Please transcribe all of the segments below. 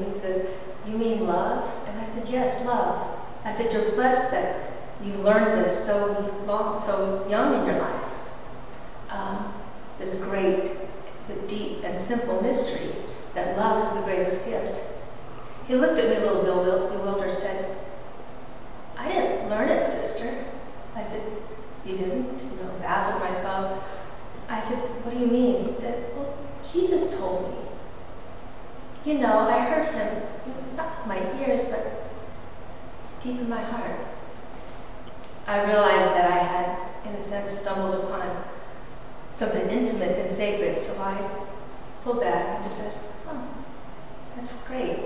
and he said, You mean love? And I said, Yes, love. I said, You're blessed that you learned this so long, so young in your life. Um, this great, deep, and simple mystery that love is the greatest gift. He looked at me a little bewildered and said, I didn't learn it, sister. I said, You didn't? You know, baffled myself. I said, What do you mean? He said, Well, Jesus told me. You know, I heard him, not with my ears, but deep in my heart. I realized that I had, in a sense, stumbled upon something intimate and sacred, so I pulled back and just said, Oh, that's great.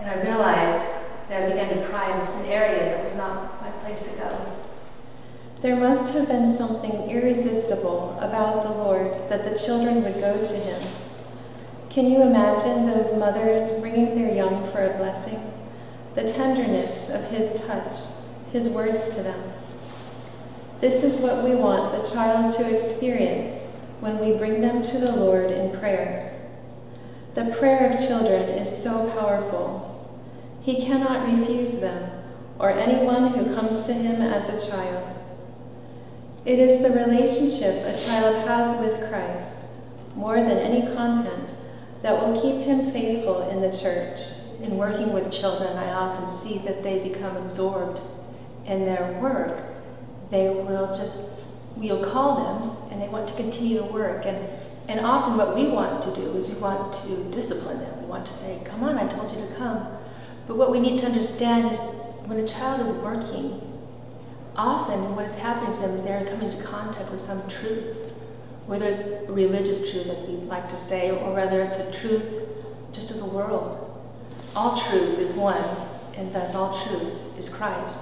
And I realized that I began to pry into an area that was not my place to go. There must have been something irresistible about the Lord that the children would go to him. Can you imagine those mothers bringing their young for a blessing? The tenderness of his touch, his words to them. This is what we want the child to experience when we bring them to the Lord in prayer. The prayer of children is so powerful. He cannot refuse them, or anyone who comes to him as a child. It is the relationship a child has with Christ, more than any content, that will keep him faithful in the church. In working with children, I often see that they become absorbed in their work. They will just, we'll call them, and they want to continue to work. And and often what we want to do is we want to discipline them. We want to say, come on, I told you to come. But what we need to understand is when a child is working, often what is happening to them is they're coming into contact with some truth, whether it's religious truth, as we like to say, or whether it's a truth just of the world. All truth is one, and thus all truth is Christ.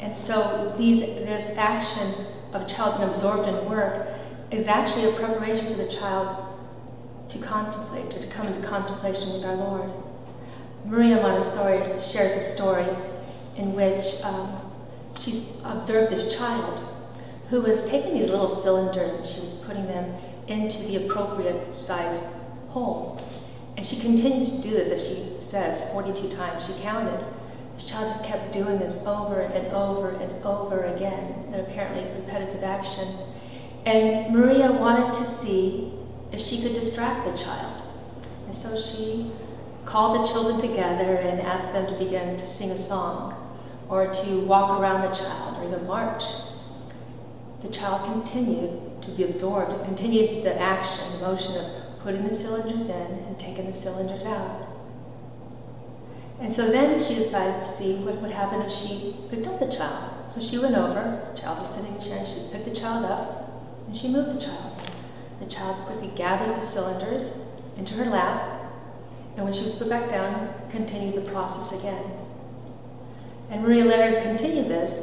And so these, this action of child absorbed in work is actually a preparation for the child to contemplate, or to come into contemplation with our Lord. Maria Montessori shares a story in which um, she observed this child who was taking these little cylinders and she was putting them into the appropriate size hole. And she continued to do this, as she says, 42 times. She counted. This child just kept doing this over and over and over again, an apparently repetitive action. And Maria wanted to see if she could distract the child. And so she called the children together and asked them to begin to sing a song or to walk around the child or even march the child continued to be absorbed, continued the action, the motion of putting the cylinders in and taking the cylinders out. And so then she decided to see what would happen if she picked up the child. So she went over, the child was sitting in a chair, she picked the child up, and she moved the child. The child quickly gathered the cylinders into her lap, and when she was put back down, continued the process again. And Maria let her continue this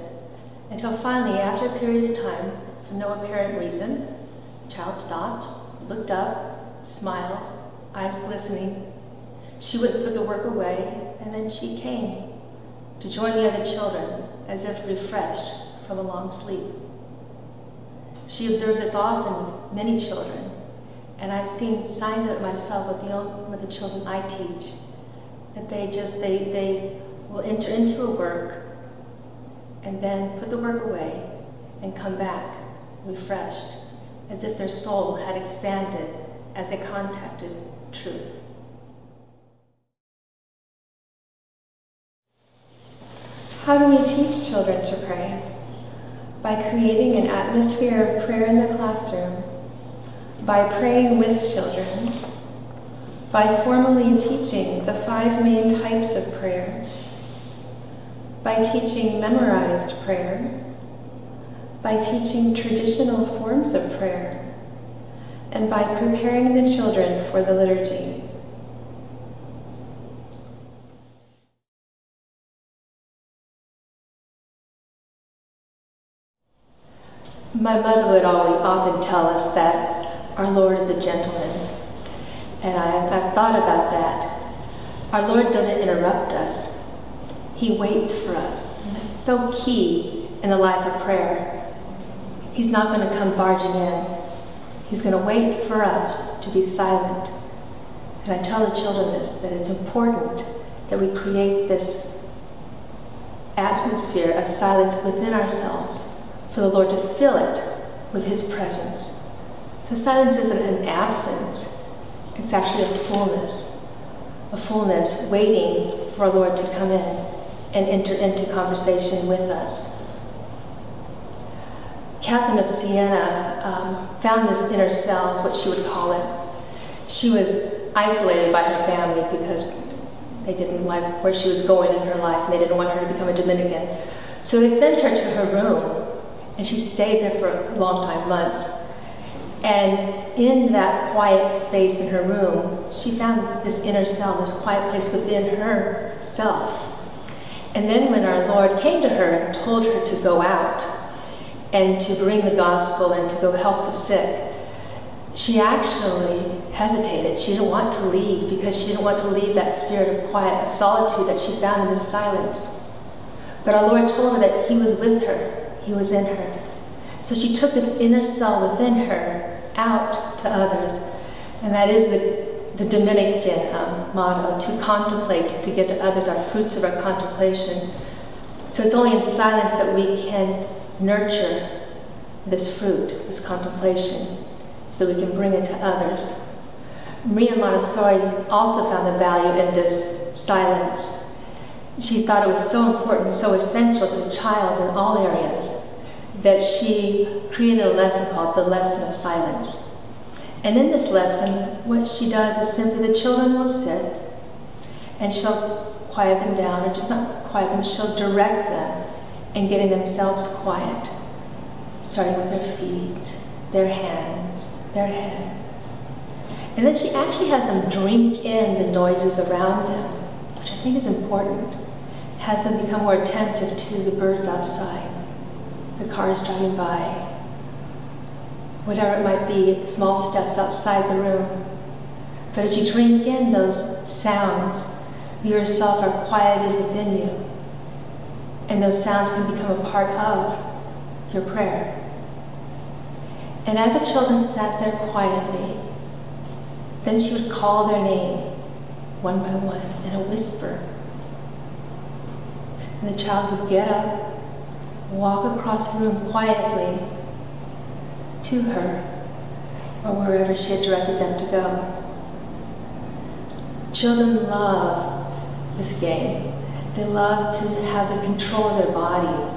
until finally, after a period of time, for no apparent reason, the child stopped, looked up, smiled, eyes glistening. She would put the work away, and then she came to join the other children as if refreshed from a long sleep. She observed this often with many children, and I've seen signs of it myself with the, with the children I teach, that they just, they, they will enter into a work and then put the work away and come back refreshed, as if their soul had expanded as they contacted truth. How do we teach children to pray? By creating an atmosphere of prayer in the classroom, by praying with children, by formally teaching the five main types of prayer, by teaching memorized prayer, by teaching traditional forms of prayer, and by preparing the children for the liturgy. My mother would always often tell us that our Lord is a gentleman. And I, I've thought about that. Our Lord doesn't interrupt us. He waits for us. And that's so key in the life of prayer. He's not going to come barging in. He's going to wait for us to be silent. And I tell the children this, that it's important that we create this atmosphere of silence within ourselves for the Lord to fill it with His presence. So silence isn't an absence, it's actually a fullness. A fullness waiting for our Lord to come in and enter into conversation with us. Catherine of Siena um, found this inner self, what she would call it. She was isolated by her family because they didn't like where she was going in her life and they didn't want her to become a Dominican. So they sent her to her room and she stayed there for a long time, months. And in that quiet space in her room, she found this inner self, this quiet place within herself. And then when our Lord came to her and told her to go out and to bring the gospel and to go help the sick, she actually hesitated. She didn't want to leave because she didn't want to leave that spirit of quiet, solitude that she found in this silence. But our Lord told her that He was with her, he was in her. So she took this inner cell within her out to others. And that is the, the Dominican um, motto to contemplate, to get to others, our fruits of our contemplation. So it's only in silence that we can nurture this fruit, this contemplation, so that we can bring it to others. Maria Montessori also found the value in this silence she thought it was so important, so essential to the child in all areas, that she created a lesson called the Lesson of Silence. And in this lesson, what she does is simply the children will sit and she'll quiet them down, or just not quiet them, she'll direct them in getting themselves quiet, starting with their feet, their hands, their head. And then she actually has them drink in the noises around them, which I think is important. Has them become more attentive to the birds outside, the cars driving by, whatever it might be, small steps outside the room. But as you drink in those sounds, you yourself are quieted within you. And those sounds can become a part of your prayer. And as the children sat there quietly, then she would call their name one by one in a whisper and the child would get up, walk across the room quietly to her, or wherever she had directed them to go. Children love this game. They love to have the control of their bodies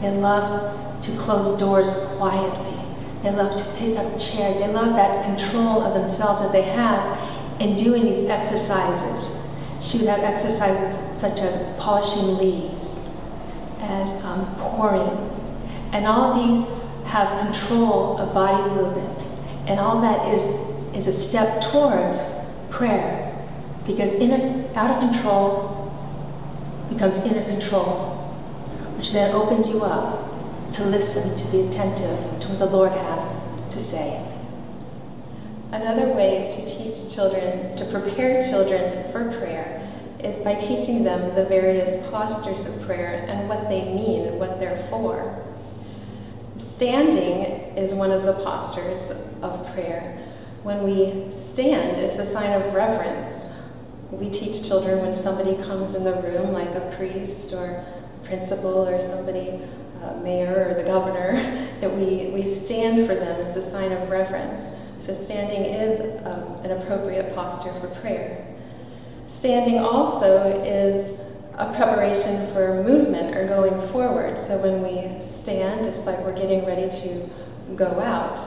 They love to close doors quietly. They love to pick up chairs. They love that control of themselves that they have in doing these exercises. She would have exercises such as polishing leaves, as um, pouring. And all these have control of body movement. And all that is, is a step towards prayer. Because inner, out of control becomes inner control, which then opens you up to listen, to be attentive to what the Lord has to say. Another way to teach children, to prepare children for prayer, is by teaching them the various postures of prayer and what they mean, and what they're for. Standing is one of the postures of prayer. When we stand, it's a sign of reverence. We teach children when somebody comes in the room, like a priest or principal or somebody, uh, mayor or the governor, that we, we stand for them as a sign of reverence. So standing is um, an appropriate posture for prayer. Standing also is a preparation for movement or going forward. So when we stand, it's like we're getting ready to go out.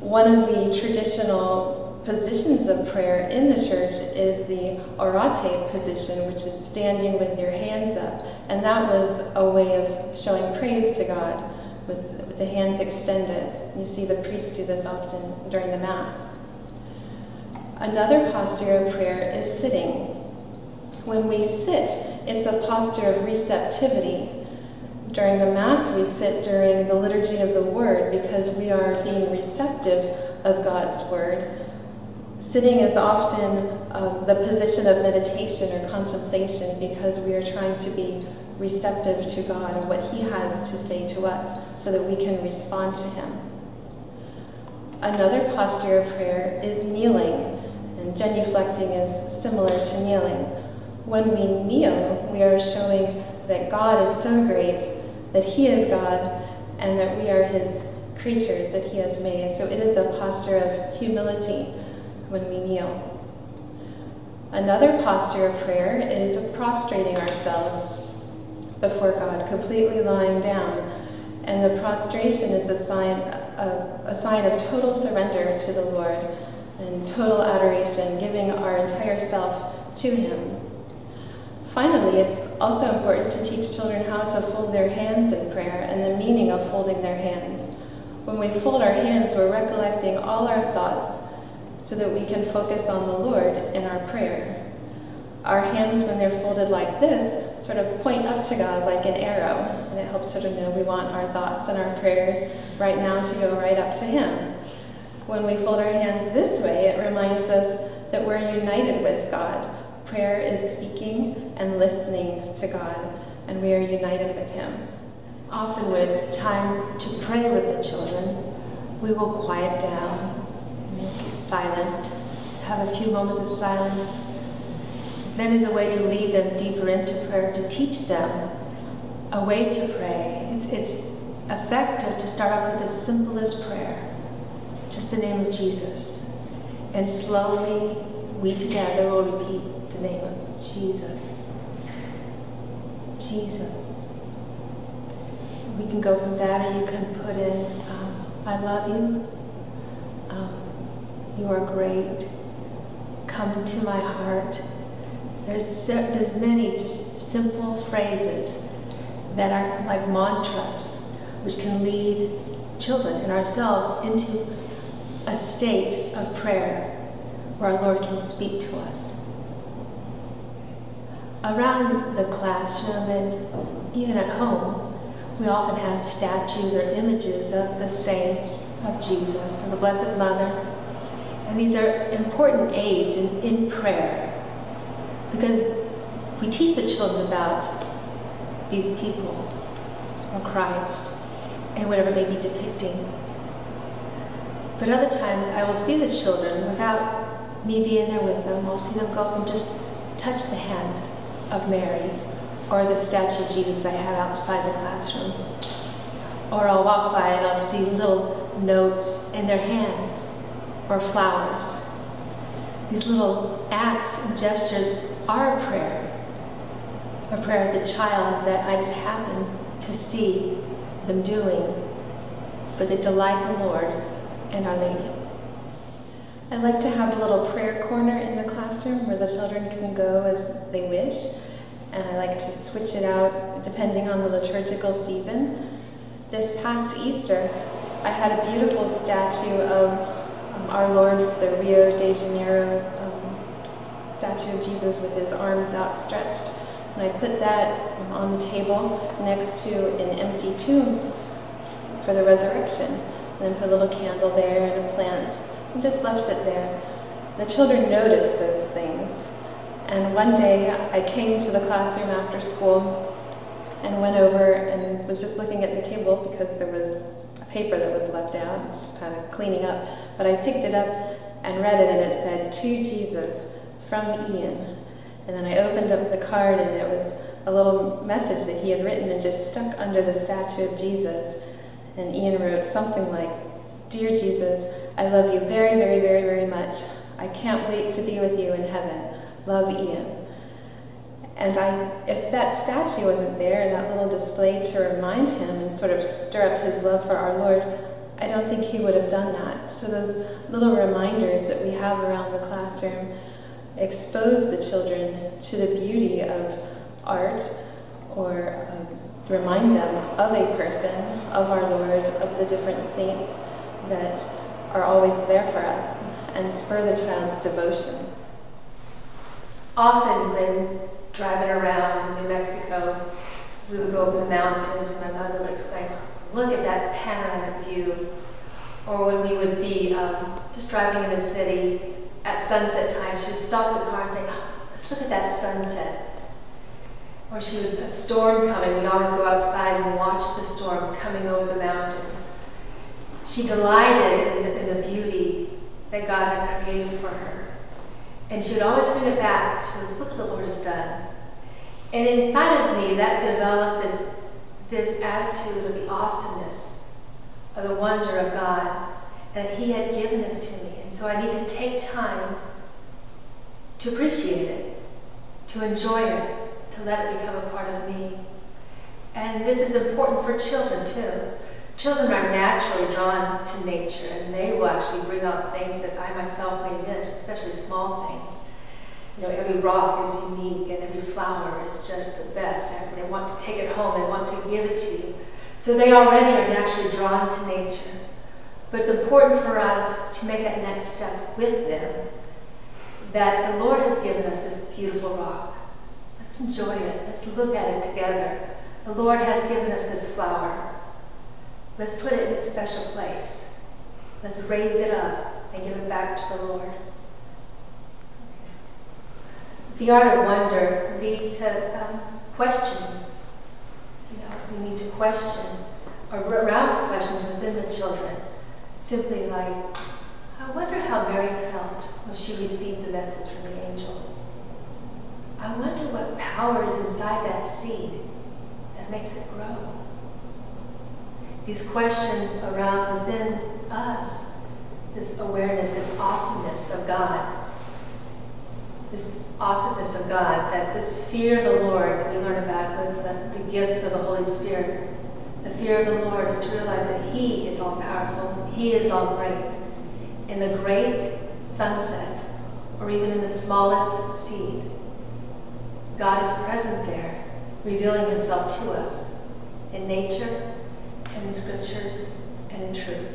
One of the traditional positions of prayer in the church is the orans position, which is standing with your hands up. And that was a way of showing praise to God with, with the hands extended. You see the priests do this often during the Mass. Another posture of prayer is sitting. When we sit, it's a posture of receptivity. During the Mass, we sit during the liturgy of the Word because we are being receptive of God's Word. Sitting is often uh, the position of meditation or contemplation because we are trying to be receptive to God and what He has to say to us so that we can respond to Him. Another posture of prayer is kneeling, and genuflecting is similar to kneeling. When we kneel, we are showing that God is so great, that He is God, and that we are His creatures that He has made. So it is a posture of humility when we kneel. Another posture of prayer is prostrating ourselves before God, completely lying down. And the prostration is a sign of, a sign of total surrender to the Lord and total adoration, giving our entire self to Him. Finally, it's also important to teach children how to fold their hands in prayer and the meaning of folding their hands. When we fold our hands, we're recollecting all our thoughts so that we can focus on the Lord in our prayer. Our hands, when they're folded like this, sort of point up to God like an arrow, and it helps children know we want our thoughts and our prayers right now to go right up to Him. When we fold our hands this way, it reminds us that we're united with God. Prayer is speaking and listening to God, and we are united with Him. Often, when it's time to pray with the children, we will quiet down, make it silent, have a few moments of silence. Then, as a way to lead them deeper into prayer, to teach them a way to pray. It's, it's effective to start off with the simplest prayer, just the name of Jesus. And slowly, we together will repeat the name of Jesus. Jesus. We can go from that, or you can put in, um, I love you. Um, you are great. Come into my heart. There's, there's many just simple phrases that are like mantras, which can lead children and ourselves into a state of prayer where our Lord can speak to us. Around the classroom and even at home, we often have statues or images of the saints of Jesus and the Blessed Mother. And these are important aids in, in prayer because we teach the children about these people or Christ and whatever may be depicting. But other times I will see the children without me being there with them. I'll see them go up and just touch the hand of Mary or the statue of Jesus I have outside the classroom. Or I'll walk by and I'll see little notes in their hands or flowers. These little acts and gestures are a prayer, a prayer of the child that I just happen to see them doing, but they delight the Lord and Our Lady. I like to have a little prayer corner in the classroom where the children can go as they wish, and I like to switch it out depending on the liturgical season. This past Easter, I had a beautiful statue of um, Our Lord, the Rio de Janeiro um, statue of Jesus with his arms outstretched. And I put that on the table next to an empty tomb for the resurrection. And then put a little candle there and a plant and just left it there. The children noticed those things. And one day I came to the classroom after school and went over and was just looking at the table because there was a paper that was left out, just kind of cleaning up. But I picked it up and read it and it said, To Jesus from Ian. And then I opened up the card and it was a little message that he had written and just stuck under the statue of Jesus. And Ian wrote something like, Dear Jesus, I love you very, very, very, very much. I can't wait to be with you in heaven. Love Ian. And I, if that statue wasn't there and that little display to remind him and sort of stir up his love for our Lord, I don't think he would have done that. So those little reminders that we have around the classroom expose the children to the beauty of art or um, remind them of a person, of our Lord, of the different saints that are always there for us, and spur the child's devotion. Often when driving around New Mexico, we would go up in the mountains and my mother would exclaim, look at that panoramic view. Or when we would be um, just driving in the city at sunset time, she would stop the car and say, let's look at that sunset. Or she would, a storm coming, we'd always go outside and watch the storm coming over the mountains. She delighted in the, in the beauty that God had created for her. And she would always bring it back to look what the Lord has done. And inside of me, that developed this, this attitude of the awesomeness, of the wonder of God, that He had given this to me. And so I need to take time to appreciate it, to enjoy it, to let it become a part of me. And this is important for children too. Children are naturally drawn to nature and they will actually bring up things that I myself may miss, especially small things. You know, every rock is unique and every flower is just the best. And they want to take it home, they want to give it to you. So they already are naturally drawn to nature. But it's important for us to make that next step with them that the Lord has given us this beautiful rock. Let's enjoy it. Let's look at it together. The Lord has given us this flower. Let's put it in a special place. Let's raise it up and give it back to the Lord. The art of wonder leads to um, questioning. You know, we need to question or arouse questions within the children. Simply like, I wonder how Mary felt when she received the message from the angel. I wonder what power is inside that seed that makes it grow. These questions arouse within us this awareness, this awesomeness of God. This awesomeness of God, that this fear of the Lord that we learn about with the, the gifts of the Holy Spirit. The fear of the Lord is to realize that He is all powerful, He is all great. In the great sunset, or even in the smallest seed, God is present there, revealing Himself to us in nature, in scriptures, and in truth.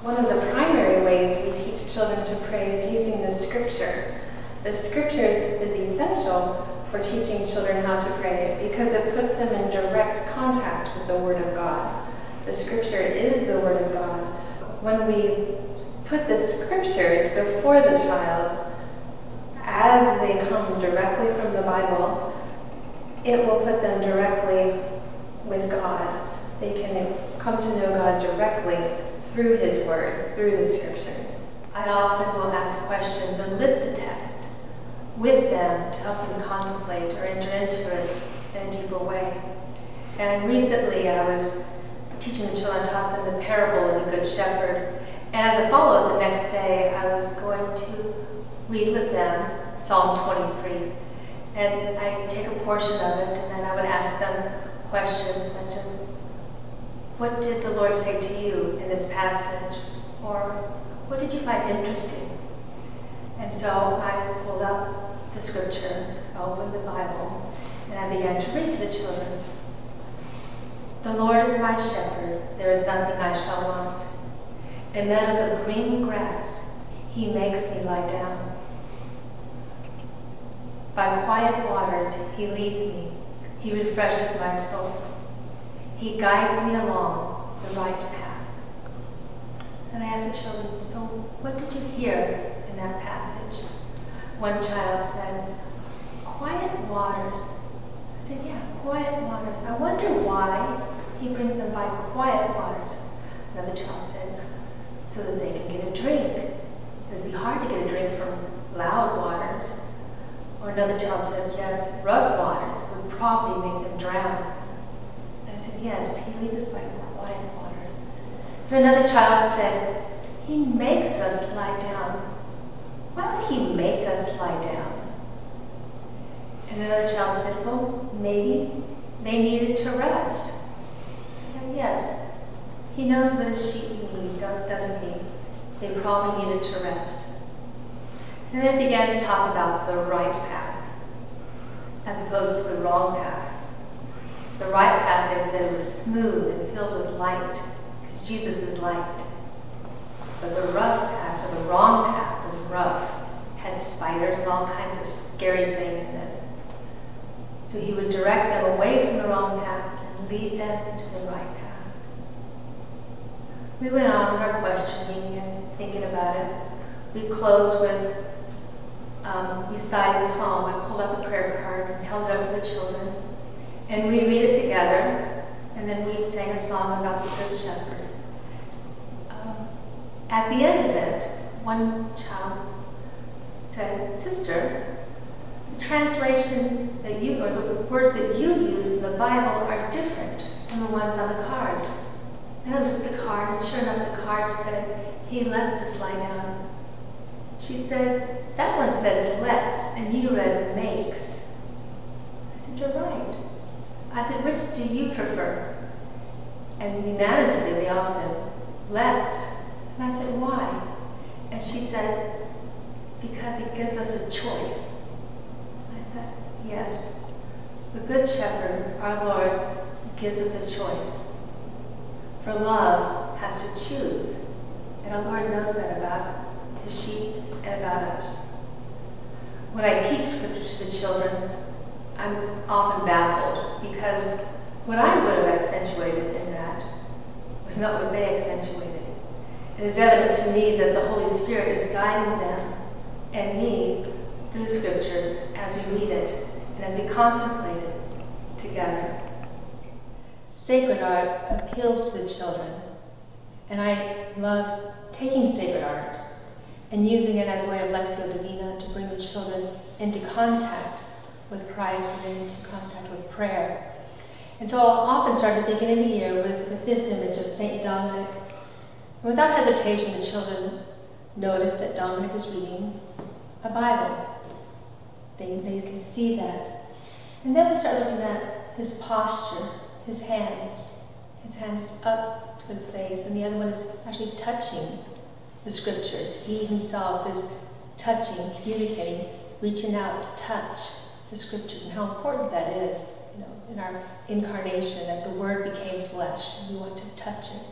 One of the primary ways we teach children to pray is using the scripture. The scripture is, is essential for teaching children how to pray because it puts them in direct contact with the Word of God. The scripture is the Word of God. When we put the scriptures before the child as they come directly from the Bible, it will put them directly with God. They can come to know God directly through His Word, through the Scriptures. I often will ask questions and lift the text with them to help them contemplate or enter into it in a deeper way. And recently I was teaching the children, taught them the parable of the Good Shepherd. And as a follow-up the next day, I was going to read with them Psalm 23. And I take a portion of it and then I would ask them questions such as, What did the Lord say to you in this passage? Or what did you find interesting? And so I pulled up the scripture, opened the Bible, and I began to read to the children. The Lord is my shepherd, there is nothing I shall want. In meadows of green grass, he makes me lie down. By quiet waters, he leads me. He refreshes my soul. He guides me along the right path. And I asked the children, so what did you hear in that passage? One child said, quiet waters. I said, yeah, quiet waters. I wonder why he brings them by quiet waters. Another child said, so that they can get a drink. It would be hard to get a drink from loud waters. Or another child said, yes, rough waters would probably make them drown. I said, yes, he leads us by quiet waters. And another child said, he makes us lie down. Why would he make us lie down? And another child said, well, maybe they needed to rest. And yes, he knows what his sheep need, doesn't he? They probably needed to rest. And then began to talk about the right path as opposed to the wrong path. The right path, they said, was smooth and filled with light because Jesus is light. But the rough path, or the wrong path, was rough, had spiders and all kinds of scary things in it. So he would direct them away from the wrong path and lead them to the right path. We went on with our questioning and thinking about it. We closed with um, reciting the psalm. I pulled out the prayer card and held it up for the children. And we read it together, and then we sang a song about the Good Shepherd. Um, at the end of it, one child said, Sister, the translation that you, or the words that you used in the Bible are different from the ones on the card. And I looked at the card, and sure enough, the card said, He lets us lie down. She said, That one says lets, and you read makes. I said, You're right. I said, Which do you prefer? And unanimously, they all said, Let's. And I said, Why? And she said, Because it gives us a choice. I said, Yes. The Good Shepherd, our Lord, gives us a choice. For love has to choose. And our Lord knows that about his sheep and about us. When I teach scripture to the children, I'm often baffled because what I would have accentuated in that was not what they accentuated. It is evident to me that the Holy Spirit is guiding them and me through scriptures as we read it and as we contemplate it together. Sacred art appeals to the children, and I love taking sacred art and using it as a way of Lectio Divina to bring the children into contact with Christ and into contact with prayer. And so I'll often start at the beginning of the year with, with this image of St. Dominic. And without hesitation, the children notice that Dominic is reading a Bible. They, they can see that. And then we start looking at his posture his hands. His hands up to his face, and the other one is actually touching the scriptures. He himself is touching, communicating, reaching out to touch the scriptures, and how important that is. You know, in our incarnation, that the Word became flesh, and we want to touch it.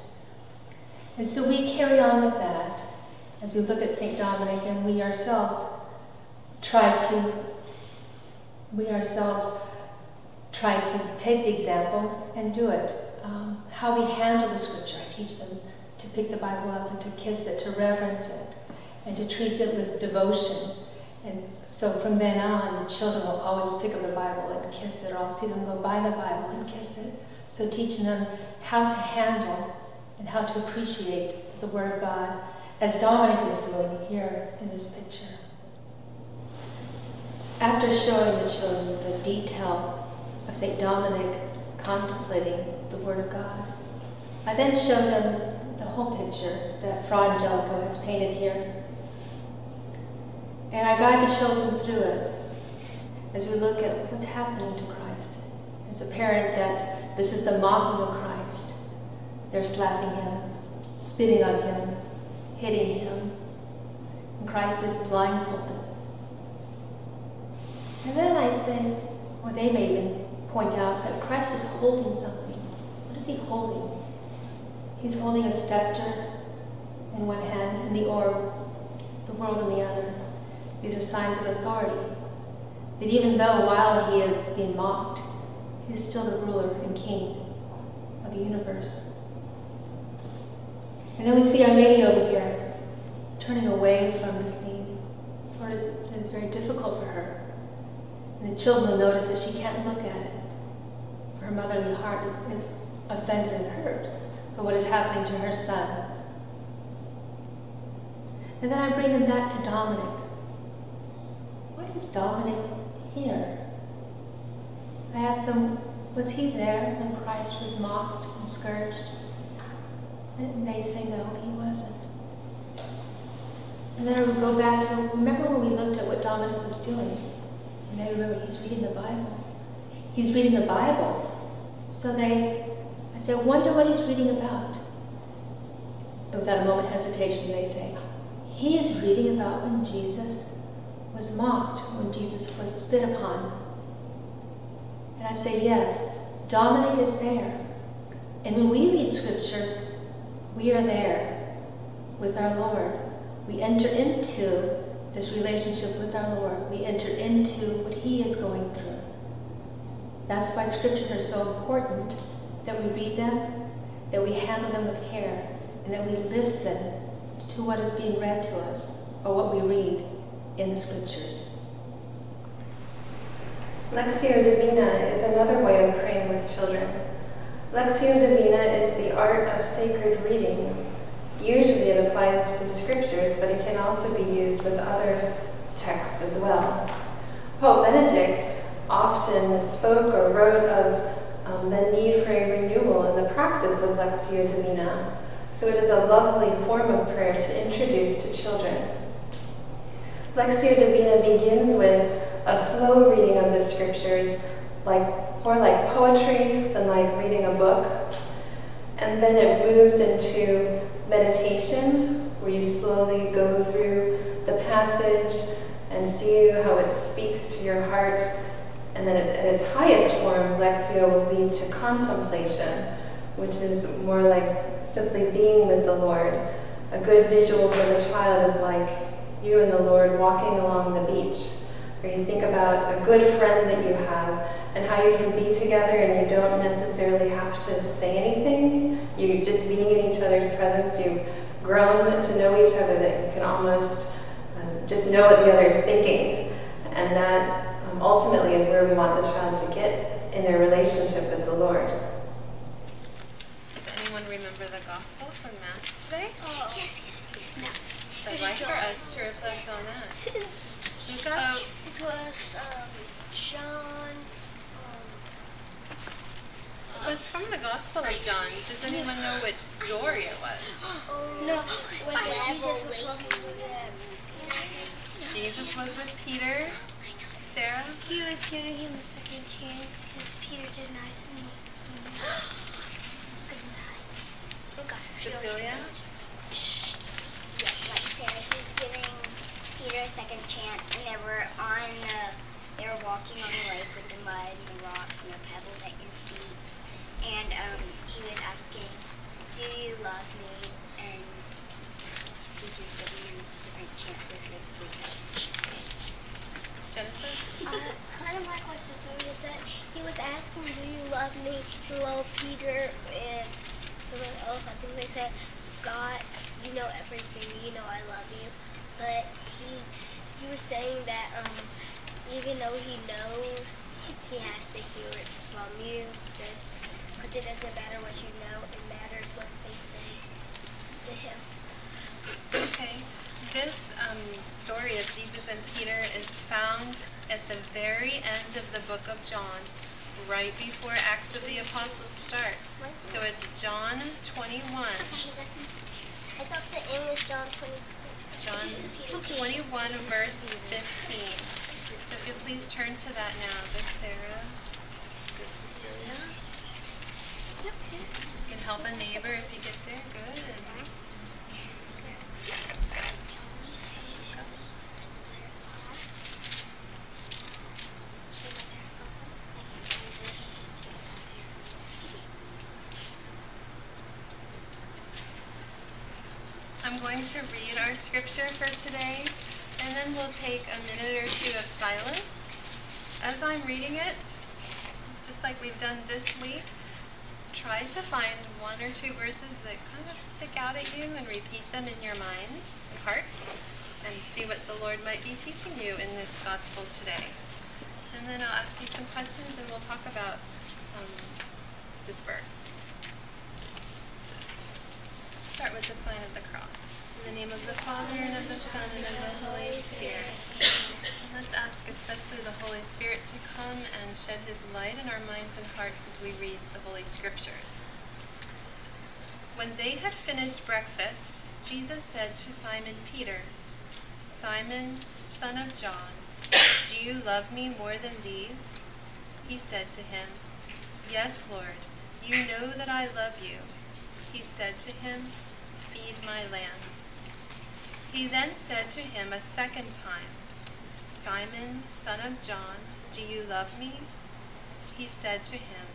And so we carry on with that as we look at St. Dominic, and we ourselves try to, we ourselves try to take the example and do it. Um, how we handle the scripture. I teach them to pick the Bible up and to kiss it, to reverence it, and to treat it with devotion. And so from then on, the children will always pick up the Bible and kiss it, or I'll see them go by the Bible and kiss it. So teaching them how to handle and how to appreciate the Word of God, as Dominic is doing here in this picture. After showing the children the detail of St. Dominic contemplating the Word of God. I then show them the whole picture that Fra Angelico has painted here. And I guide the children through it as we look at what's happening to Christ. It's apparent that this is the mocking of Christ. They're slapping him, spitting on him, hitting him. And Christ is blindfolded. And then I say, or they may even point out that Christ is holding something. What is he holding? He's holding a scepter in one hand and the orb, the world in the other. These are signs of authority. That even though while he is being mocked, he is still the ruler and king of the universe. And then we see Our Lady over here, turning away from the scene. Lord, it is very difficult for her. And the children notice that she can't look at it. For her motherly heart is, is offended and hurt by what is happening to her son. And then I bring them back to Dominic. Why is Dominic here? I ask them, was he there when Christ was mocked and scourged? And they say, no, he wasn't. And then I would go back to, remember when we looked at what Dominic was doing? And they remember he's reading the Bible. He's reading the Bible. So they, I wonder what he's reading about. And without a moment hesitation, they say, he is reading about when Jesus was mocked, when Jesus was spit upon. And I say, yes, Dominic is there. And when we read scriptures, we are there with our Lord. We enter into this relationship with our Lord. We enter into what He is going through. That's why scriptures are so important that we read them, that we handle them with care, and that we listen to what is being read to us or what we read in the scriptures. Lectio Divina is another way of praying with children. Lectio Divina is the art of sacred reading. Usually it applies to the scriptures, but it can also be used with other texts as well. Pope Benedict often spoke or wrote of um, the need for a renewal in the practice of Lectio Divina. So it is a lovely form of prayer to introduce to children. Lectio Divina begins with a slow reading of the scriptures, like more like poetry than like reading a book. And then it moves into meditation, where you slowly go through the passage and see how it speaks to your heart. And then at its highest form, Lectio will lead to contemplation, which is more like simply being with the Lord. A good visual for the child is like you and the Lord walking along the beach, where you think about a good friend that you have and how you can be together and you don't necessarily have to say anything. You're just being in each other's presence, you've grown to know each other that you can almost um, just know what the other is thinking. And that ultimately is where we want the child to get in their relationship with the Lord. Does anyone remember the gospel from Mass today? Oh. Yes, yes, yes. No. I'd like for us to reflect on that. Who got Um, it was um, John. It was from the Gospel of John. Does anyone know which story it was? Um, no, when Jesus was walking with them. Jesus was with Peter, Sarah. He was giving him a second chance because Peter denied him. Oh God. Cecilia? Yes, like Sarah, he's giving Peter a second chance, and they were on the, they were walking on the lake with the mud and the rocks and the pebbles at your feet, and um, he was asking, "Do you love me?" And since he's giving him different chances with Peter. Genesis? Uh, kind of like what Cecilia said. He was asking, "Do you love me?" Hello, Peter, and someone else. I think they said, "God, you know everything. You know I love you." But he he was saying that um, even though he knows, he has to hear it from you. Just because it doesn't matter what you know, it matters what they say to him. Okay. This um, story of Jesus and Peter is found at the very end of the book of John, right before Acts of the Apostles start. So it's John 21. I thought the English John 20. John 21, verse 15. So if you please turn to that now. Good, Sarah. Good, Cecilia. Yep. You can help a neighbor if you get there. Good. I'm going to read our scripture for today, and then we'll take a minute or two of silence. As I'm reading it, just like we've done this week, try to find one or two verses that kind of stick out at you and repeat them in your minds and hearts, and see what the Lord might be teaching you in this gospel today. And then I'll ask you some questions, and we'll talk about um, this verse. Start with the sign of the cross. In the name of the Father, and of the Son, and of the Holy Spirit. Let's ask especially the Holy Spirit to come and shed his light in our minds and hearts as we read the Holy Scriptures. When they had finished breakfast, Jesus said to Simon Peter, Simon, son of John, do you love me more than these? He said to him, Yes, Lord, you know that I love you. He said to him, Feed my lambs. He then said to him a second time, Simon, son of John, do you love me? He said to him,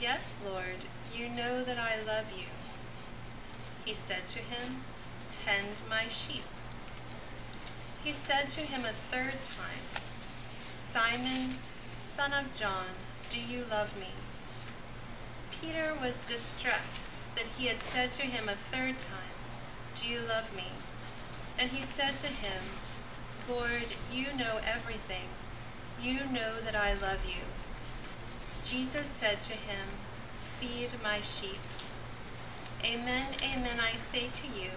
Yes, Lord, you know that I love you. He said to him, Tend my sheep. He said to him a third time, Simon, son of John, do you love me? Peter was distressed that he had said to him a third time, Do you love me? And he said to him, Lord, you know everything. You know that I love you. Jesus said to him, Feed my sheep. Amen, amen, I say to you,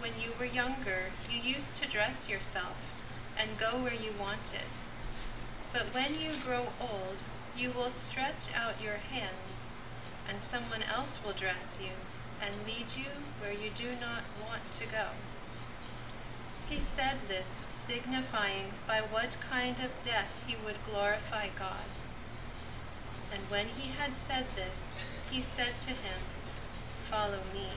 when you were younger, you used to dress yourself and go where you wanted. But when you grow old, you will stretch out your hands, and someone else will dress you and lead you where you do not want to go. He said this, signifying by what kind of death he would glorify God. And when he had said this, he said to him, Follow me.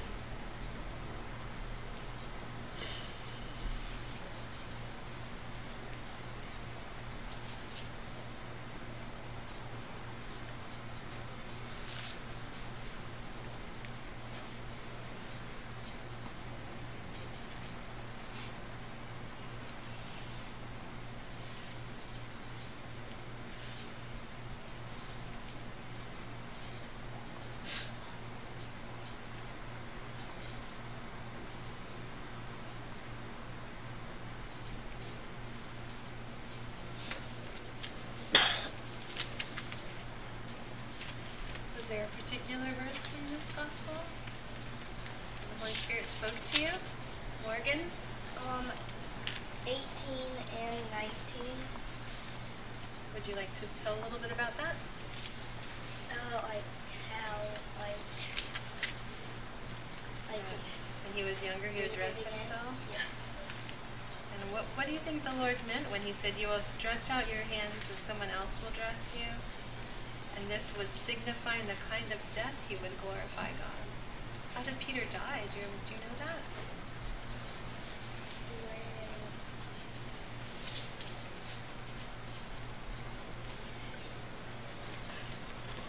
Was there a particular verse from this gospel? The Holy Spirit spoke to you? Morgan? Um, 18 and 19. Would you like to tell a little bit about that? Uh, like how, like, like, When he was younger, he would dress himself? Yeah. And what, what do you think the Lord meant when he said, You will stretch out your hands and someone else will dress you? And this was signifying the kind of death he would glorify God. How did Peter die? Do you, do you know that?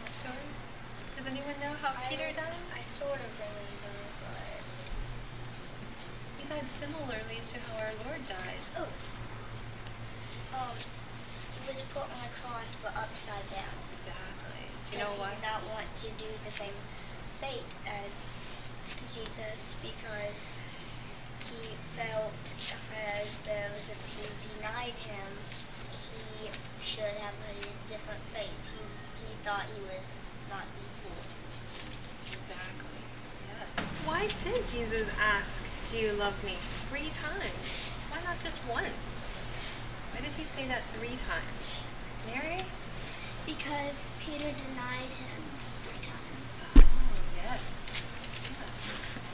Not sure? Does anyone know how I- Peter? I sort of remember, but. He died similarly to how our Lord died. Oh. Um, he was put on a cross but upside down. Exactly. Do you know why? He did not want to do the same fate as Jesus because he felt as though since he denied him, he should have a different fate. He, he thought he was not equal. Exactly. Yes. Why did Jesus ask, Do you love me? Three times. Why not just once? Why did he say that three times? Mary? Because Peter denied him three times. Oh, yes. Yes.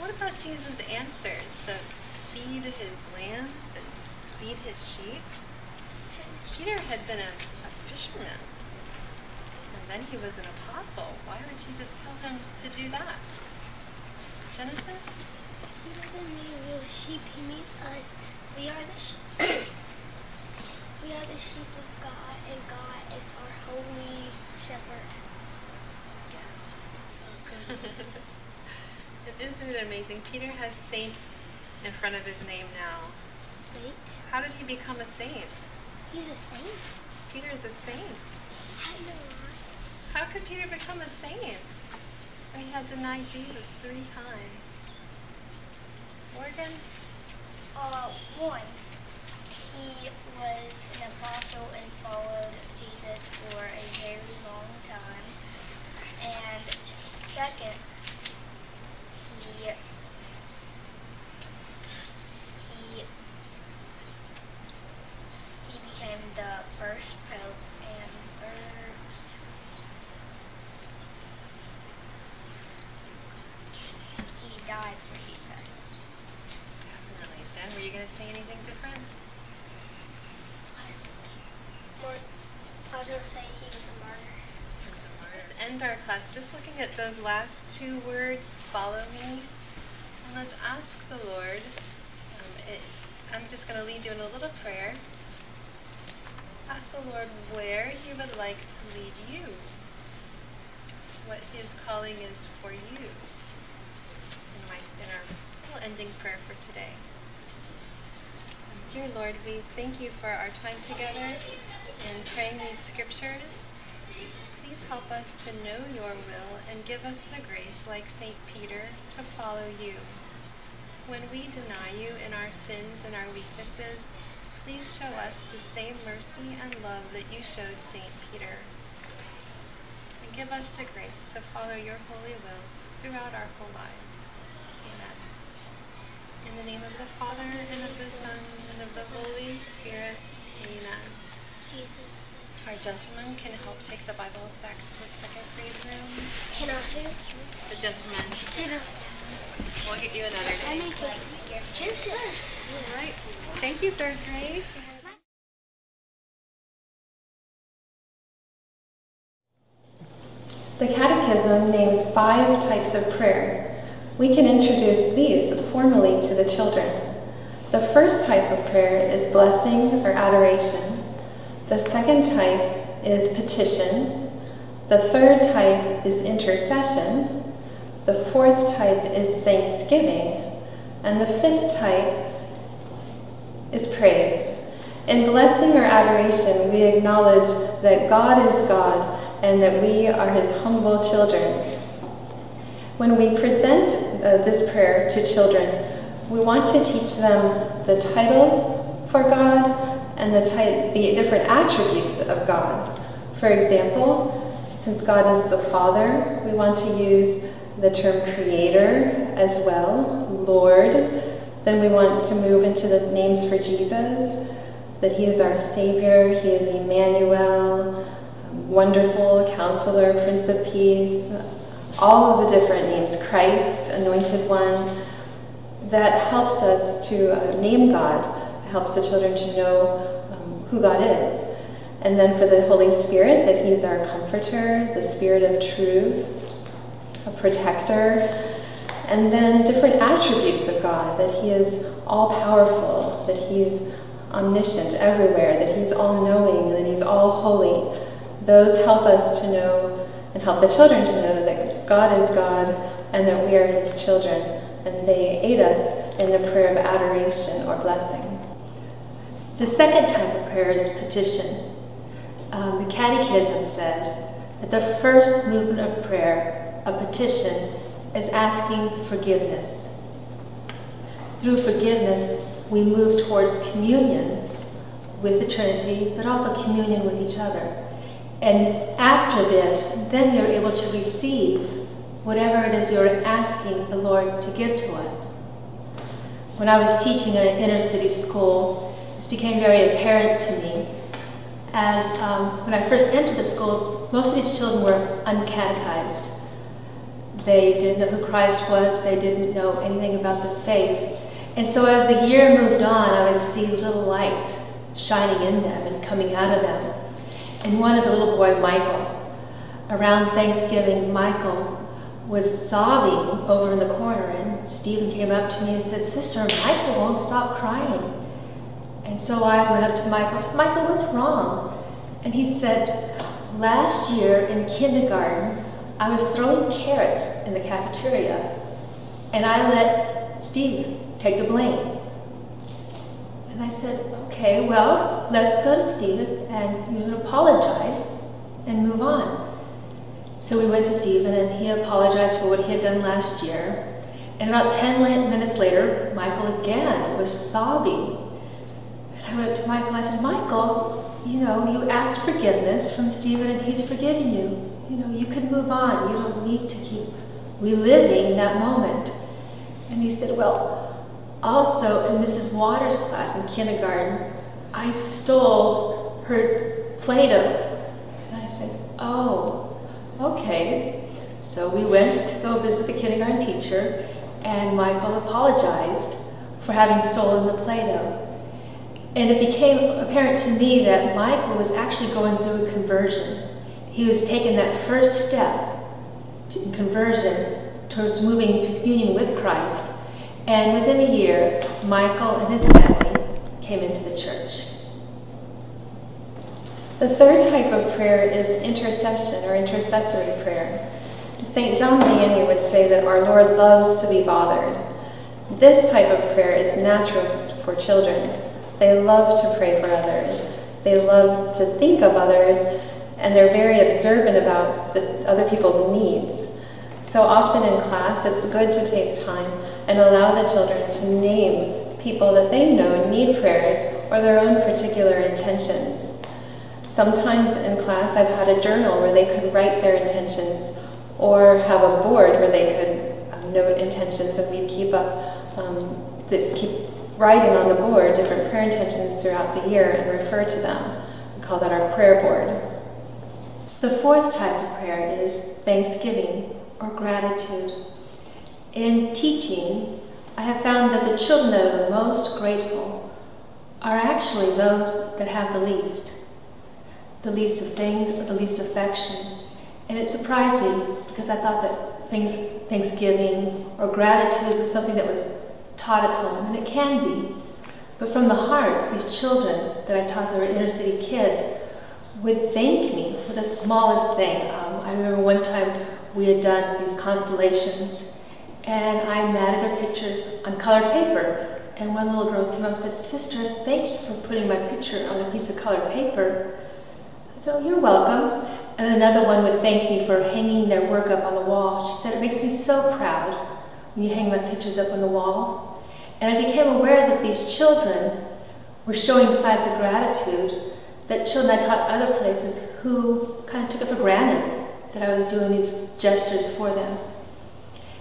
What about Jesus' answers to feed his lambs and feed his sheep. Peter had been a, a fisherman, then he was an apostle. Why would Jesus tell him to do that? Genesis? He doesn't mean real sheep. He means us. We are the sh- we are the sheep of God, and God is our holy shepherd. Yes. Isn't it amazing? Peter has saint in front of his name now. Saint. How did he become a saint? He's a saint. Peter is a saint. I know? How could Peter become a saint when he had denied Jesus three times? Morgan? Uh, one, he was an apostle and followed Jesus for a very long time. And second, he he he became the first pope and first he died for Jesus. Definitely. Ben, were you going to say anything different? More, Say he was a martyr. Let's end our class just looking at those last two words, follow me. And let's ask the Lord. Um, it, I'm just going to lead you in a little prayer. Ask the Lord where He would like to lead you, what His calling is for you. In, my, in our little ending prayer for today. Dear Lord, we thank you for our time together in praying these scriptures. Please help us to know your will and give us the grace, like St. Peter, to follow you. When we deny you in our sins and our weaknesses, please show us the same mercy and love that you showed St. Peter. And give us the grace to follow your holy will throughout our whole lives. Amen. In the name of the Father, and of the Son, and of the Holy Spirit. Amen. Jesus. If our gentlemen can help take the Bibles back to the second grade room. Can I who? The gentlemen. Can I? We'll get you another I day. need to get Jesus. All right. Thank you, third grade. The Catechism names five types of prayer. We can introduce these formally to the children. The first type of prayer is blessing or adoration. The second type is petition. The third type is intercession. The fourth type is thanksgiving. And the fifth type is praise. In blessing or adoration, we acknowledge that God is God and that we are his humble children. When we present uh, this prayer to children, we want to teach them the titles for God and the, ti- the different attributes of God. For example, since God is the Father, we want to use the term creator as well, Lord. Then we want to move into the names for Jesus, that he is our Savior, he is Emmanuel, wonderful counselor, Prince of Peace, all of the different names, Christ, anointed one, that helps us to uh, name God, helps the children to know um, who God is. And then for the Holy Spirit, that He is our comforter, the Spirit of truth, a protector, and then different attributes of God, that He is all powerful, that He's omniscient everywhere, that He's all knowing, that He's all holy. Those help us to know and help the children to know that God is God and that we are His children, and they aid us in the prayer of adoration or blessing. The second type of prayer is petition. Um, the Catechism says that the first movement of prayer, a petition, is asking forgiveness. Through forgiveness, we move towards communion with the Trinity, but also communion with each other. And after this, then you're able to receive whatever it is you're asking the Lord to give to us. When I was teaching at an inner city school, became very apparent to me as um, when I first entered the school, most of these children were uncatechized. They didn't know who Christ was, they didn't know anything about the faith. And so as the year moved on, I would see little lights shining in them and coming out of them. And one is a little boy, Michael. Around Thanksgiving, Michael was sobbing over in the corner, and Stephen came up to me and said, Sister, Michael won't stop crying. And so I went up to Michael and said, Michael, what's wrong? And he said, Last year in kindergarten, I was throwing carrots in the cafeteria, and I let Steve take the blame. And I said, okay, well, let's go to Stephen and you apologize and move on. So we went to Stephen and he apologized for what he had done last year. And about 10 minutes later, Michael again was sobbing. I went up to Michael, I said, Michael, you know, you asked forgiveness from Stephen and he's forgiven you. You know, you can move on. You don't need to keep reliving that moment. And he said, well, also in Mrs. Waters' class in kindergarten, I stole her Play-Doh. And I said, oh, okay. So we went to go visit the kindergarten teacher and Michael apologized for having stolen the Play-Doh. And it became apparent to me that Michael was actually going through a conversion. He was taking that first step to conversion towards moving to communion with Christ. And within a year, Michael and his family came into the church. The third type of prayer is intercession or intercessory prayer. St. John Vianney would say that our Lord loves to be bothered. This type of prayer is natural for children. They love to pray for others. They love to think of others, and they're very observant about the, other people's needs. So often in class, it's good to take time and allow the children to name people that they know need prayers or their own particular intentions. Sometimes in class, I've had a journal where they could write their intentions or have a board where they could um, note intentions and we'd keep up, um, keep writing on the board different prayer intentions throughout the year and refer to them. We call that our prayer board. The fourth type of prayer is thanksgiving or gratitude. In teaching, I have found that the children that are the most grateful are actually those that have the least. The least of things or the least affection. And it surprised me because I thought that thanksgiving or gratitude was something that was taught at home, and it can be. But from the heart, these children that I taught that were inner city kids would thank me for the smallest thing. Um, I remember one time we had done these constellations, and I matted their pictures on colored paper. And one of the little girls came up and said, Sister, thank you for putting my picture on a piece of colored paper. I said, oh, you're welcome. And another one would thank me for hanging their work up on the wall. She said, it makes me so proud you hang my pictures up on the wall. And I became aware that these children were showing signs of gratitude that children I taught other places who kind of took it for granted that I was doing these gestures for them.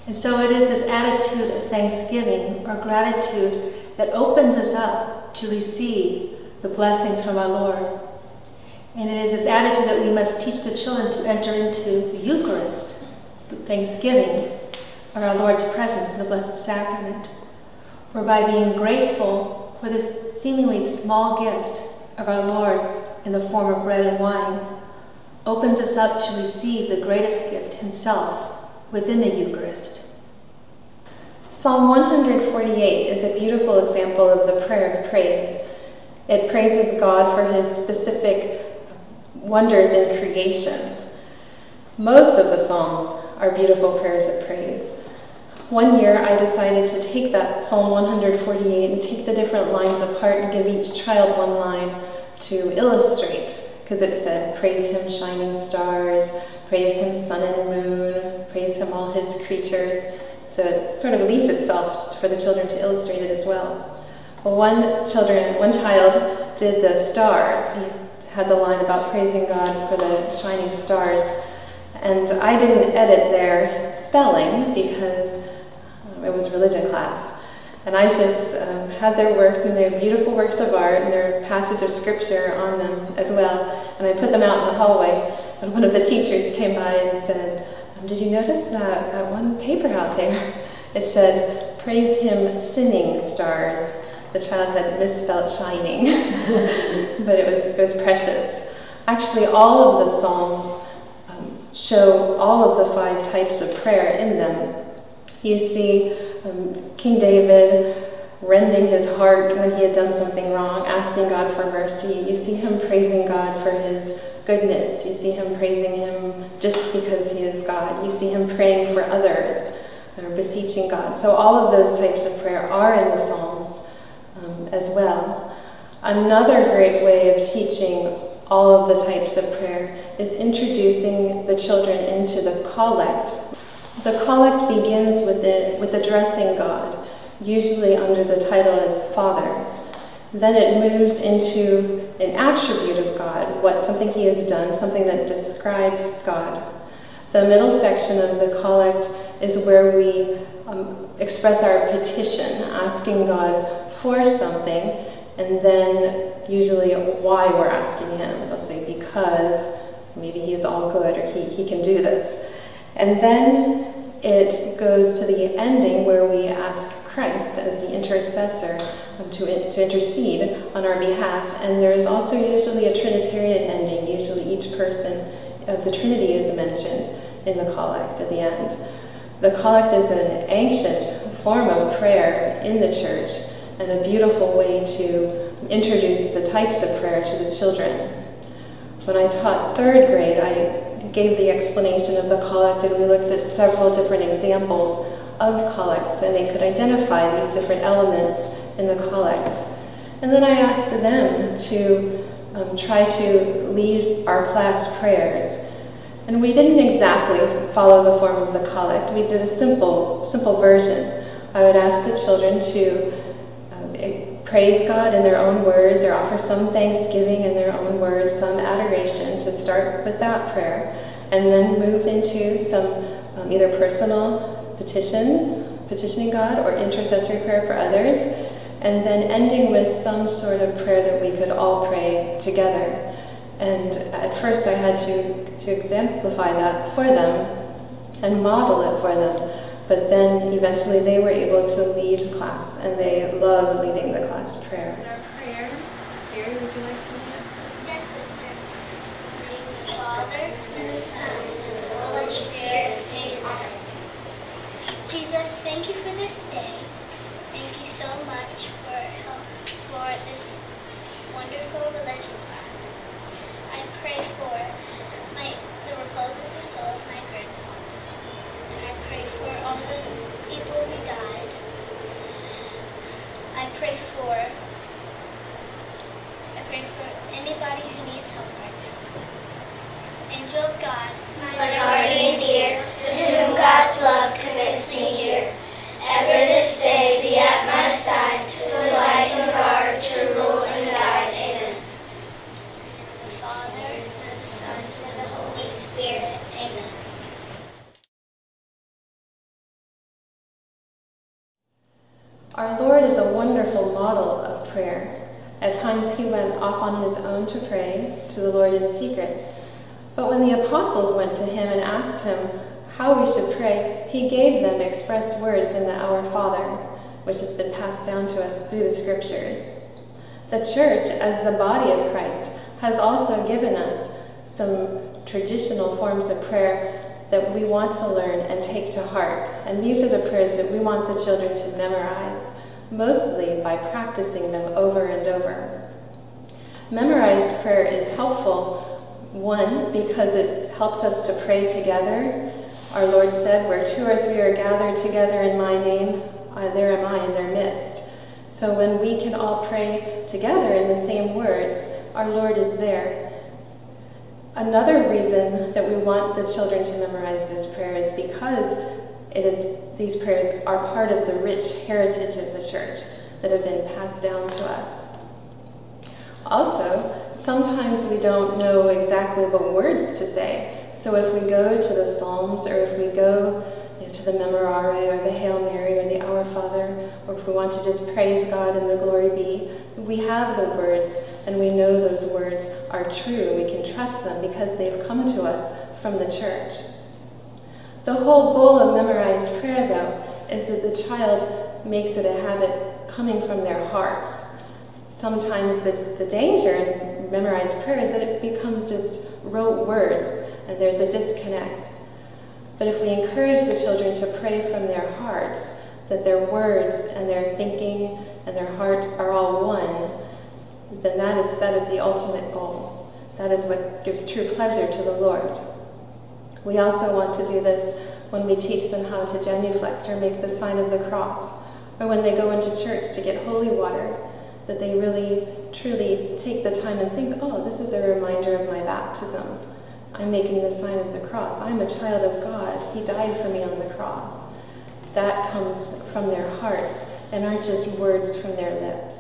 And so it is this attitude of thanksgiving or gratitude that opens us up to receive the blessings from our Lord. And it is this attitude that we must teach the children to enter into the Eucharist, the thanksgiving of our Lord's presence in the Blessed Sacrament, for by being grateful for this seemingly small gift of our Lord in the form of bread and wine, opens us up to receive the greatest gift himself within the Eucharist. Psalm 148 is a beautiful example of the prayer of praise. It praises God for his specific wonders in creation. Most of the Psalms are beautiful prayers of praise. One year I decided to take that Psalm 148 and take the different lines apart and give each child one line to illustrate because it said, Praise him, shining stars, praise him, sun and moon, praise him, all his creatures. So it sort of leads itself for the children to illustrate it as well. well one children, one child did the stars. He had the line about praising God for the shining stars. And I didn't edit their spelling because it was religion class. And I just um, had their works, and they're beautiful works of art, and their passage of scripture on them as well. And I put them out in the hallway, and one of the teachers came by and said, um, Did you notice that, that one paper out there? It said, Praise Him, sinning stars. The child had misspelled shining, but it was, it was precious. Actually, all of the Psalms um, show all of the five types of prayer in them. You see um, King David rending his heart when he had done something wrong, asking God for mercy. You see him praising God for his goodness. You see him praising him just because he is God. You see him praying for others or beseeching God. So all of those types of prayer are in the Psalms um, as well. Another great way of teaching all of the types of prayer is introducing the children into the collect. The collect begins with, it, with addressing God usually under the title as Father. Then it moves into an attribute of God, what something he has done, something that describes God. The middle section of the collect is where we um, express our petition, asking God for something, and then usually why we're asking him. They'll say, because maybe he is all good or he, he can do this. And then it goes to the ending where we ask Christ as the intercessor um, to, to intercede on our behalf. And there is also usually a Trinitarian ending. Usually each person of the Trinity is mentioned in the collect at the end. The collect is an ancient form of prayer in the church and a beautiful way to introduce the types of prayer to the children. When I taught third grade, I gave the explanation of the collect and we looked at several different examples of collects and they could identify these different elements in the collect. And then I asked them to um, try to lead our class prayers. And we didn't exactly follow the form of the collect. We did a simple, simple version. I would ask the children to um, praise God in their own words or offer some thanksgiving in their own words, some adoration to start with that prayer, and then move into some um, either personal petitions, petitioning God, or intercessory prayer for others, and then ending with some sort of prayer that we could all pray together. And at first I had to, to exemplify that for them and model it for them. But then eventually they were able to lead class, and they loved leading the class prayer. Our prayer. Gary, would you like to lead Yes, sister. Name the Father, and the Son, and the Holy Spirit. Amen. Jesus, thank you for this day. Thank you so much for help for this wonderful religion class. I pray for my the repose of the soul of my grandfather. And I pray for all the people who died. I pray for I pray for anybody who needs help right now. Angel of God, my guardian dear, to whom God's love commits me here. Ever this day be at my side, to light and guard, to rule and guide. Amen. The Father, and the Son, and the Holy Spirit. Amen. Our Lord is a wonderful model of prayer. At times he went off on his own to pray to the Lord in secret. But when the apostles went to him and asked him how we should pray, he gave them express words in the Our Father, which has been passed down to us through the scriptures. The church, as the body of Christ, has also given us some traditional forms of prayer that we want to learn and take to heart. And these are the prayers that we want the children to memorize, mostly by practicing them over and over. Memorized prayer is helpful, one, because it helps us to pray together. Our Lord said, Where two or three are gathered together in my name, uh, there am I in their midst. So when we can all pray together in the same words, our Lord is there. Another reason that we want the children to memorize this prayer is because it is these prayers are part of the rich heritage of the church that have been passed down to us. Also, sometimes we don't know exactly what words to say. So if we go to the Psalms or if we go you know, to the Memorare or the Hail Mary or the Our Father, or if we want to just praise God and the glory be, we have the words and we know those words are true. We can trust them because they've come to us from the church. The whole goal of memorized prayer, though, is that the child makes it a habit coming from their hearts. Sometimes the, the danger in memorized prayer is that it becomes just rote words and there's a disconnect. But if we encourage the children to pray from their hearts, that their words and their thinking and their heart are all one, then that is, that is the ultimate goal. That is what gives true pleasure to the Lord. We also want to do this when we teach them how to genuflect or make the sign of the cross, or when they go into church to get holy water, that they really, truly take the time and think, oh, this is a reminder of my baptism. I'm making the sign of the cross. I'm a child of God. He died for me on the cross. That comes from their hearts and aren't just words from their lips.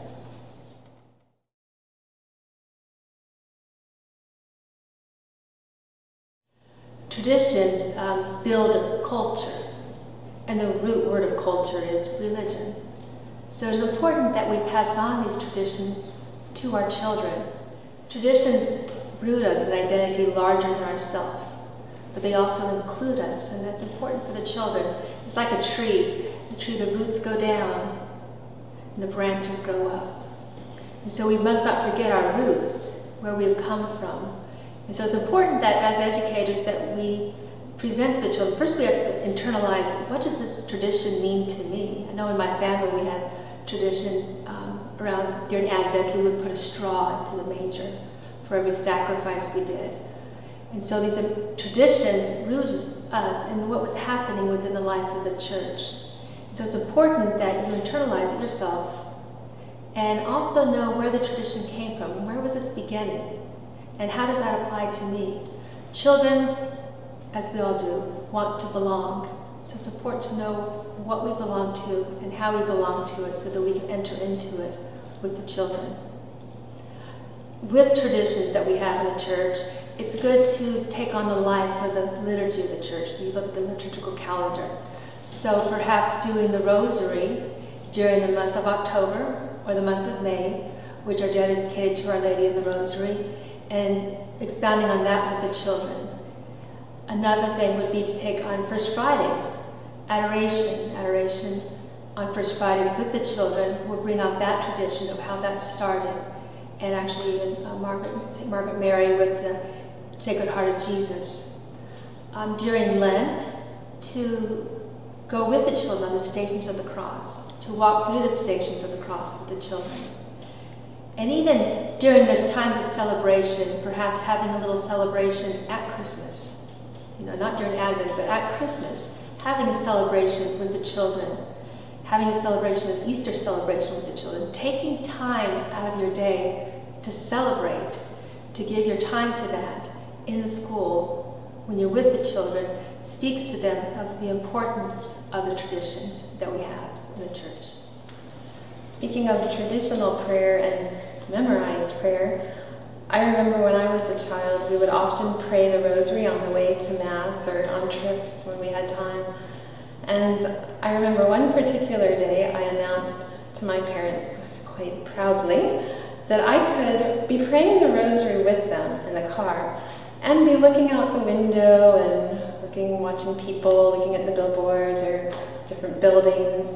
Traditions um, build a culture, and the root word of culture is religion. So it is important that we pass on these traditions to our children. Traditions root us in identity larger than ourselves, but they also include us, and that's important for the children. It's like a tree. The tree, the roots go down, and the branches grow up. And so we must not forget our roots, where we've come from. And so it's important that as educators that we present to the children, first we have to internalize, what does this tradition mean to me? I know in my family we had traditions um, around, during Advent, we would put a straw into the manger for every sacrifice we did. And so these traditions rooted us in what was happening within the life of the church. So it's important that you internalize it yourself and also know where the tradition came from. Where was this beginning? And how does that apply to me? Children, as we all do, want to belong. So it's important to know what we belong to and how we belong to it so that we can enter into it with the children. With traditions that we have in the church, it's good to take on the life of the liturgy of the church. You look at the liturgical calendar. So perhaps doing the rosary during the month of October or the month of May, which are dedicated to Our Lady of the Rosary, and expounding on that with the children. Another thing would be to take on First Fridays, adoration, adoration on First Fridays with the children. We'll bring out that tradition of how that started. And actually even uh, Margaret, St. Margaret Mary with the Sacred Heart of Jesus. Um, during Lent, to go with the children on the stations of the cross, to walk through the stations of the cross with the children. And even during those times of celebration, perhaps having a little celebration at Christmas, you know, not during Advent, but at Christmas, having a celebration with the children, having a celebration, an Easter celebration with the children, taking time out of your day to celebrate, to give your time to that in the school, when you're with the children, speaks to them of the importance of the traditions that we have in the church. Speaking of traditional prayer and memorized prayer, I remember when I was a child, we would often pray the rosary on the way to Mass or on trips when we had time. And I remember one particular day I announced to my parents quite proudly that I could be praying the rosary with them in the car and be looking out the window and looking, watching people, looking at the billboards or different buildings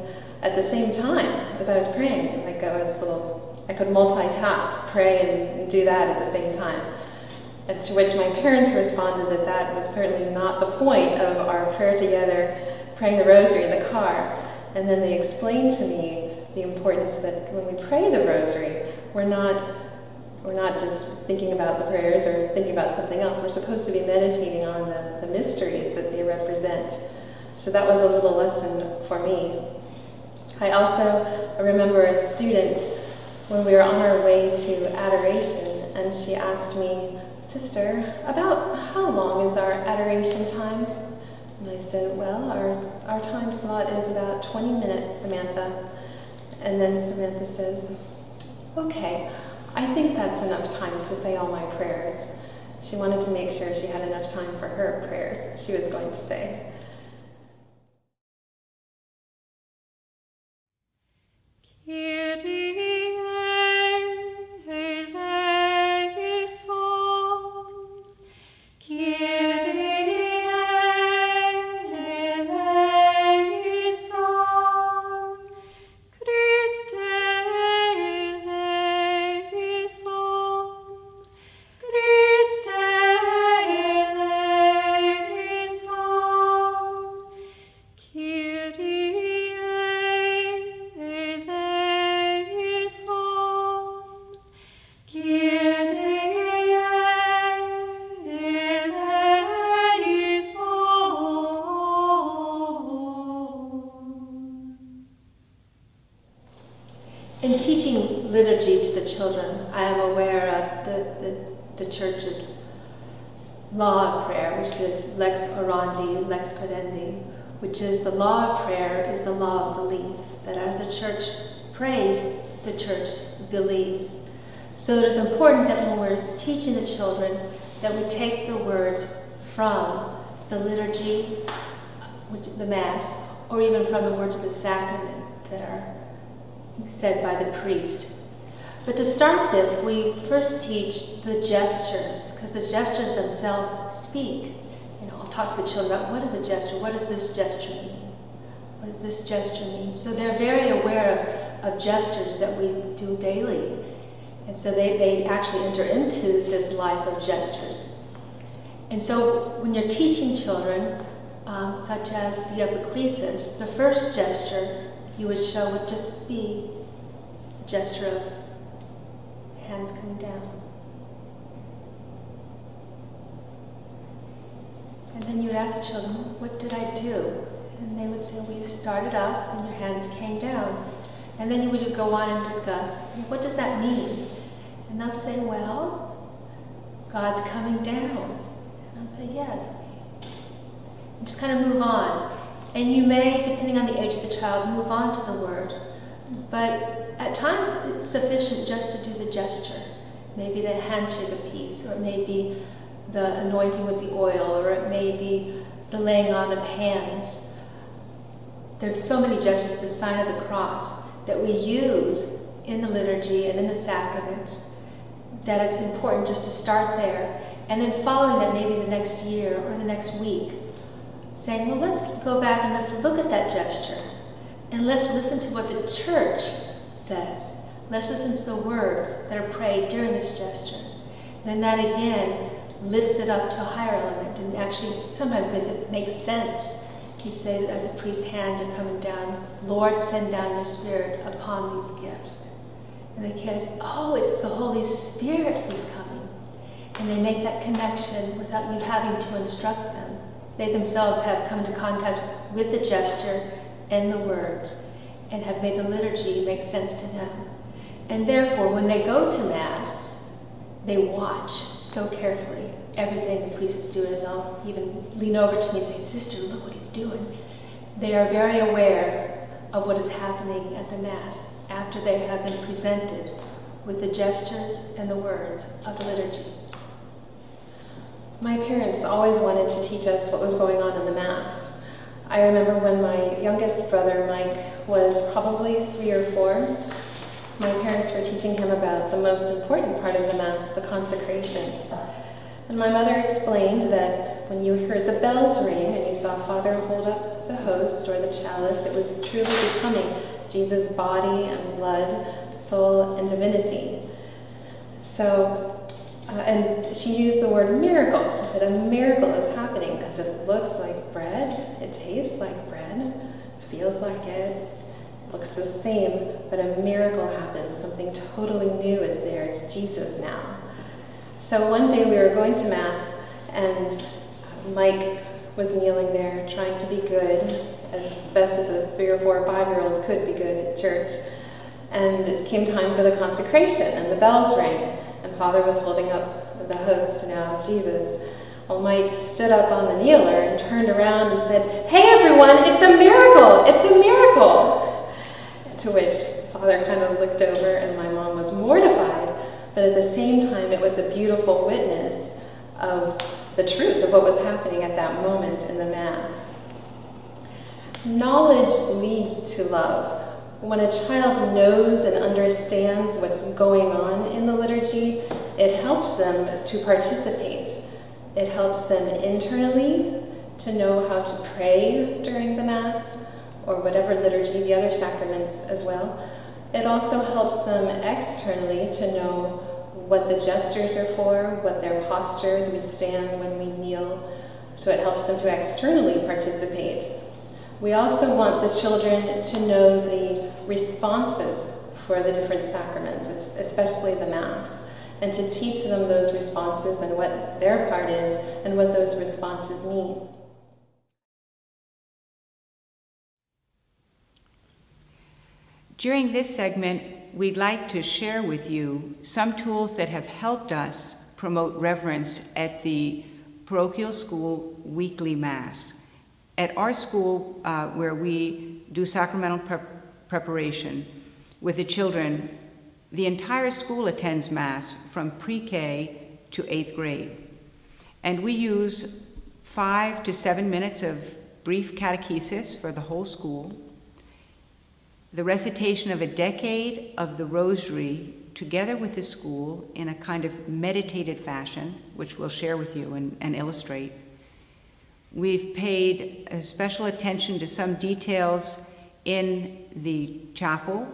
at the same time as I was praying. Like I was a little, I could multitask, pray and, do that at the same time. And to which my parents responded that that was certainly not the point of our prayer together, praying the rosary in the car. And then they explained to me the importance that when we pray the rosary, we're not we're not just thinking about the prayers or thinking about something else. We're supposed to be meditating on the, the mysteries that they represent. So that was a little lesson for me. I also remember a student when we were on our way to adoration, and she asked me, Sister, about how long is our adoration time? And I said, Well, our, our time slot is about 20 minutes, Samantha. And then Samantha says, Okay, I think that's enough time to say all my prayers. She wanted to make sure she had enough time for her prayers, she was going to say. Children, I am aware of the, the, the church's law of prayer, which is lex orandi, lex credendi, which is the law of prayer is the law of belief. That as the church prays, the church believes. So it is important that when we're teaching the children, that we take the words from the liturgy, which, the Mass, or even from the words of the sacrament that are said by the priest. But to start this, we first teach the gestures, because the gestures themselves speak. You know, I'll talk to the children about what is a gesture, what does this gesture mean? What does this gesture mean? So they're very aware of, of gestures that we do daily. And so they, they actually enter into this life of gestures. And so when you're teaching children, um, such as the epiclesis, the first gesture you would show would just be a gesture of hands coming down. And then you would ask children, what did I do? And they would say, well, you started up and your hands came down. And then you would go on and discuss, what does that mean? And they'll say, well, God's coming down. And I'll say, yes. And just kind of move on. And you may, depending on the age of the child, move on to the words. But at times it's sufficient just to do the gesture. Maybe the handshake a peace, or it may be the anointing with the oil, or it may be the laying on of hands. There's so many gestures, the sign of the cross, that we use in the liturgy and in the sacraments, that it's important just to start there. And then following that, maybe the next year or the next week, saying, well, let's go back and let's look at that gesture. And let's listen to what the church says. Let's listen to the words that are prayed during this gesture. And then that again lifts it up to a higher element and actually sometimes makes it make sense. He says, as the priest's hands are coming down, Lord, send down your spirit upon these gifts. And the kids, oh, it's the Holy Spirit who's coming. And they make that connection without you having to instruct them. They themselves have come into contact with the gesture and the words and have made the liturgy make sense to them. And therefore, when they go to Mass, they watch so carefully everything the priest is doing, and they'll even lean over to me and say, Sister, look what he's doing. They are very aware of what is happening at the Mass after they have been presented with the gestures and the words of the liturgy. My parents always wanted to teach us what was going on in the Mass. I remember when my youngest brother, Mike, was probably three or four, my parents were teaching him about the most important part of the Mass, the consecration. And my mother explained that when you heard the bells ring and you saw Father hold up the host or the chalice, it was truly becoming Jesus' body and blood, soul, and divinity. So uh, and she used the word miracle. She said, A miracle is happening because it looks like bread, it tastes like bread, feels like it, looks the same, but a miracle happens. Something totally new is there. It's Jesus now. So one day we were going to Mass, and Mike was kneeling there trying to be good, as best as a three or four or five year old could be good at church. And it came time for the consecration, and the bells rang and Father was holding up the host now, Jesus. Well, Mike stood up on the kneeler and turned around and said, Hey everyone, it's a miracle! It's a miracle! To which Father kind of looked over and my mom was mortified, but at the same time, it was a beautiful witness of the truth of what was happening at that moment in the Mass. Knowledge leads to love. When a child knows and understands what's going on in the liturgy, it helps them to participate. It helps them internally to know how to pray during the Mass or whatever liturgy, the other sacraments as well. It also helps them externally to know what the gestures are for, what their postures, we stand when we kneel. So it helps them to externally participate. We also want the children to know the responses for the different sacraments, especially the Mass, and to teach them those responses and what their part is and what those responses mean. During this segment, we'd like to share with you some tools that have helped us promote reverence at the parochial school weekly Mass. At our school, uh, where we do sacramental prep preparation with the children, the entire school attends Mass from pre K to eighth grade. And we use five to seven minutes of brief catechesis for the whole school, the recitation of a decade of the Rosary together with the school in a kind of meditated fashion, which we'll share with you and, and illustrate. We've paid special attention to some details in the chapel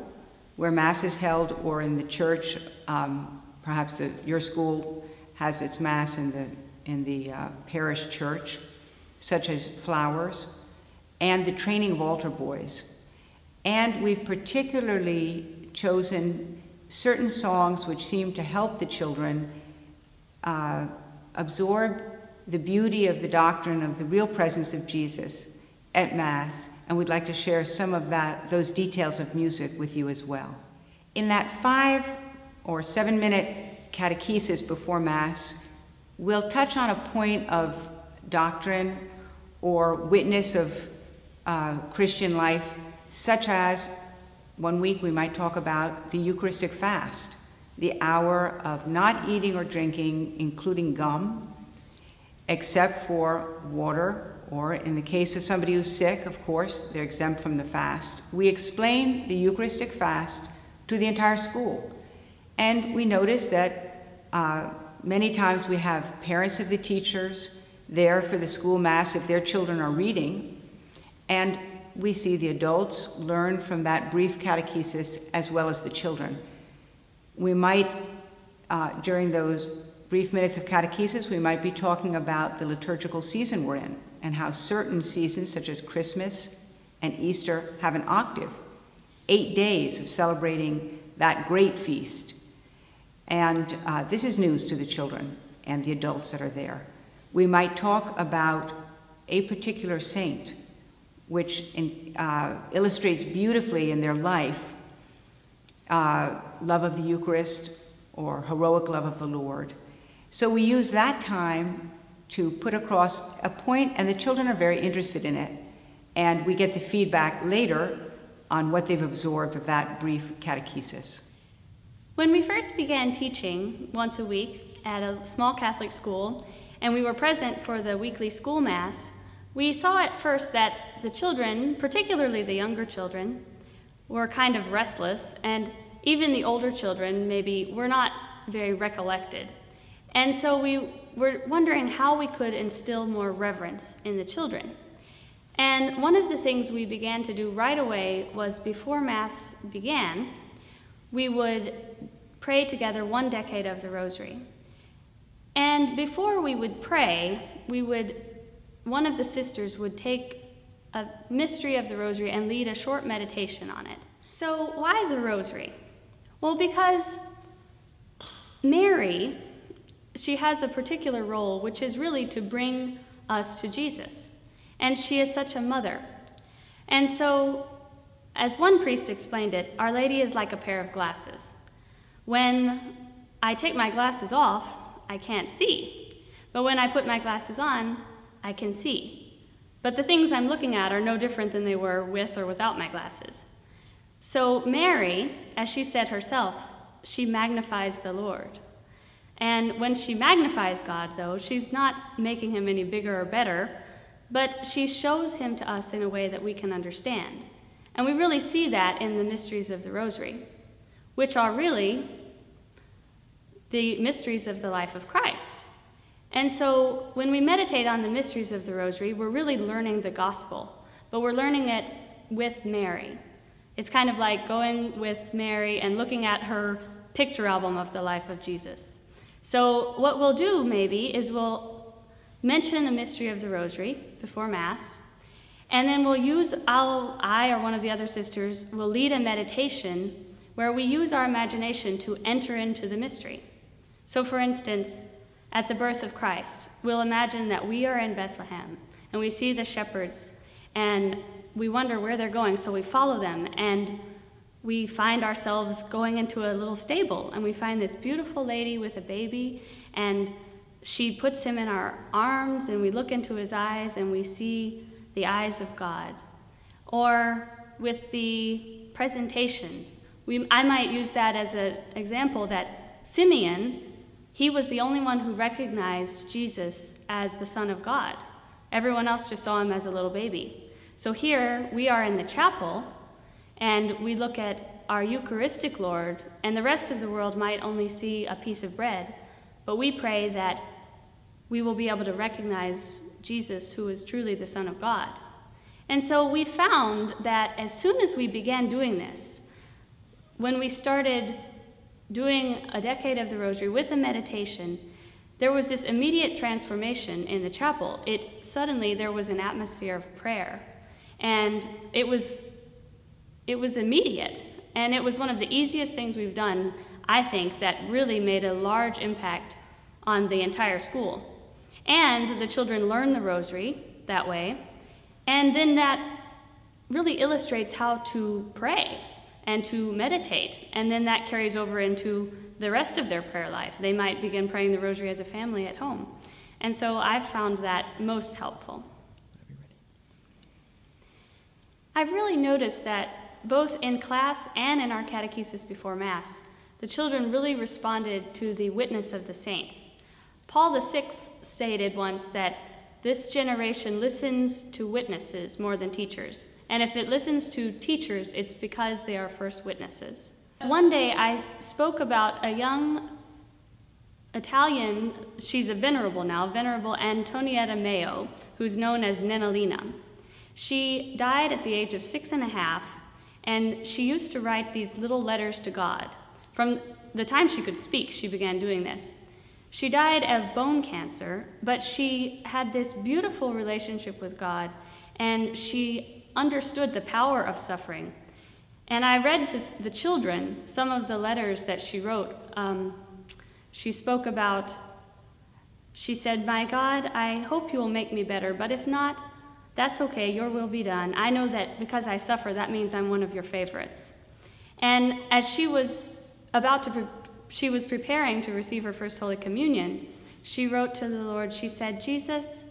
where Mass is held or in the church. Um, perhaps the, your school has its Mass in the, in the uh, parish church, such as flowers, and the training of altar boys. And we've particularly chosen certain songs which seem to help the children uh, absorb the beauty of the doctrine of the real presence of Jesus at Mass, and we'd like to share some of that, those details of music with you as well. In that five or seven minute catechesis before Mass, we'll touch on a point of doctrine or witness of uh, Christian life, such as one week we might talk about the Eucharistic fast, the hour of not eating or drinking, including gum, except for water, or in the case of somebody who's sick, of course, they're exempt from the fast. We explain the Eucharistic fast to the entire school. And we notice that uh, many times we have parents of the teachers there for the school mass if their children are reading. And we see the adults learn from that brief catechesis as well as the children. We might, uh, during those brief minutes of catechesis, we might be talking about the liturgical season we're in and how certain seasons, such as Christmas and Easter, have an octave, eight days of celebrating that great feast. And uh, this is news to the children and the adults that are there. We might talk about a particular saint which in, uh, illustrates beautifully in their life uh, love of the Eucharist or heroic love of the Lord. So we use that time to put across a point, and the children are very interested in it. And we get the feedback later on what they've absorbed of that brief catechesis. When we first began teaching once a week at a small Catholic school, and we were present for the weekly school mass, we saw at first that the children, particularly the younger children, were kind of restless, and even the older children maybe were not very recollected. And so we were wondering how we could instill more reverence in the children. And one of the things we began to do right away was before Mass began, we would pray together one decade of the Rosary. And before we would pray, we would one of the sisters would take a mystery of the rosary and lead a short meditation on it. So, why the rosary? Well, because Mary, she has a particular role, which is really to bring us to Jesus. And she is such a mother. And so, as one priest explained it, Our Lady is like a pair of glasses. When I take my glasses off, I can't see. But when I put my glasses on, I can see. But the things I'm looking at are no different than they were with or without my glasses. So, Mary, as she said herself, she magnifies the Lord. And when she magnifies God, though, she's not making him any bigger or better, but she shows him to us in a way that we can understand. And we really see that in the mysteries of the Rosary, which are really the mysteries of the life of Christ. And so when we meditate on the mysteries of the Rosary, we're really learning the gospel, but we're learning it with Mary. It's kind of like going with Mary and looking at her picture album of the life of Jesus. So, what we'll do maybe is we'll mention the mystery of the Rosary before Mass, and then we'll use, I'll, I or one of the other sisters will lead a meditation where we use our imagination to enter into the mystery. So, for instance, at the birth of Christ, we'll imagine that we are in Bethlehem and we see the shepherds and we wonder where they're going, so we follow them and we find ourselves going into a little stable and we find this beautiful lady with a baby and she puts him in our arms and we look into his eyes and we see the eyes of God. Or with the presentation, we, I might use that as an example that Simeon, he was the only one who recognized Jesus as the Son of God. Everyone else just saw him as a little baby. So here we are in the chapel and we look at our Eucharistic Lord, and the rest of the world might only see a piece of bread, but we pray that we will be able to recognize Jesus, who is truly the Son of God. And so we found that as soon as we began doing this, when we started doing a decade of the Rosary with a meditation, there was this immediate transformation in the chapel. It suddenly there was an atmosphere of prayer, and it was it was immediate, and it was one of the easiest things we've done, I think, that really made a large impact on the entire school. And the children learn the rosary that way, and then that really illustrates how to pray and to meditate, and then that carries over into the rest of their prayer life. They might begin praying the rosary as a family at home. And so I've found that most helpful. I've really noticed that both in class and in our catechesis before Mass, the children really responded to the witness of the saints. Paul VI stated once that this generation listens to witnesses more than teachers. And if it listens to teachers, it's because they are first witnesses. One day I spoke about a young Italian, she's a venerable now, venerable Antonietta Meo, who's known as Nennolina. She died at the age of six and a half and she used to write these little letters to God. From the time she could speak, she began doing this. She died of bone cancer, but she had this beautiful relationship with God, and she understood the power of suffering. And I read to the children some of the letters that she wrote. Um, she spoke about, she said, My God, I hope you will make me better, but if not, that's okay, your will be done. I know that because I suffer, that means I'm one of your favorites. And as she was about to, pre- she was preparing to receive her first Holy Communion, she wrote to the Lord, she said, Jesus,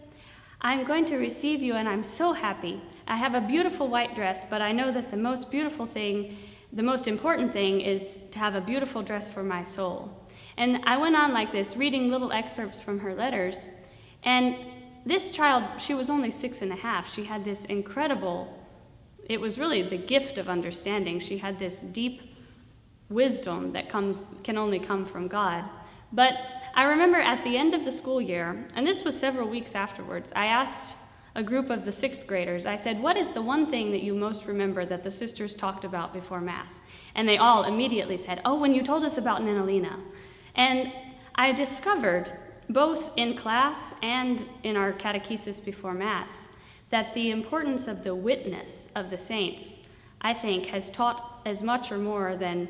I'm going to receive you and I'm so happy. I have a beautiful white dress, but I know that the most beautiful thing, the most important thing is to have a beautiful dress for my soul. And I went on like this, reading little excerpts from her letters. And this child, she was only six and a half. She had this incredible, it was really the gift of understanding. She had this deep wisdom that comes, can only come from God. But I remember at the end of the school year, and this was several weeks afterwards, I asked a group of the sixth graders, I said, What is the one thing that you most remember that the sisters talked about before Mass? And they all immediately said, Oh, when you told us about Nennolina. And I discovered both in class and in our catechesis before Mass, that the importance of the witness of the saints, I think, has taught as much or more than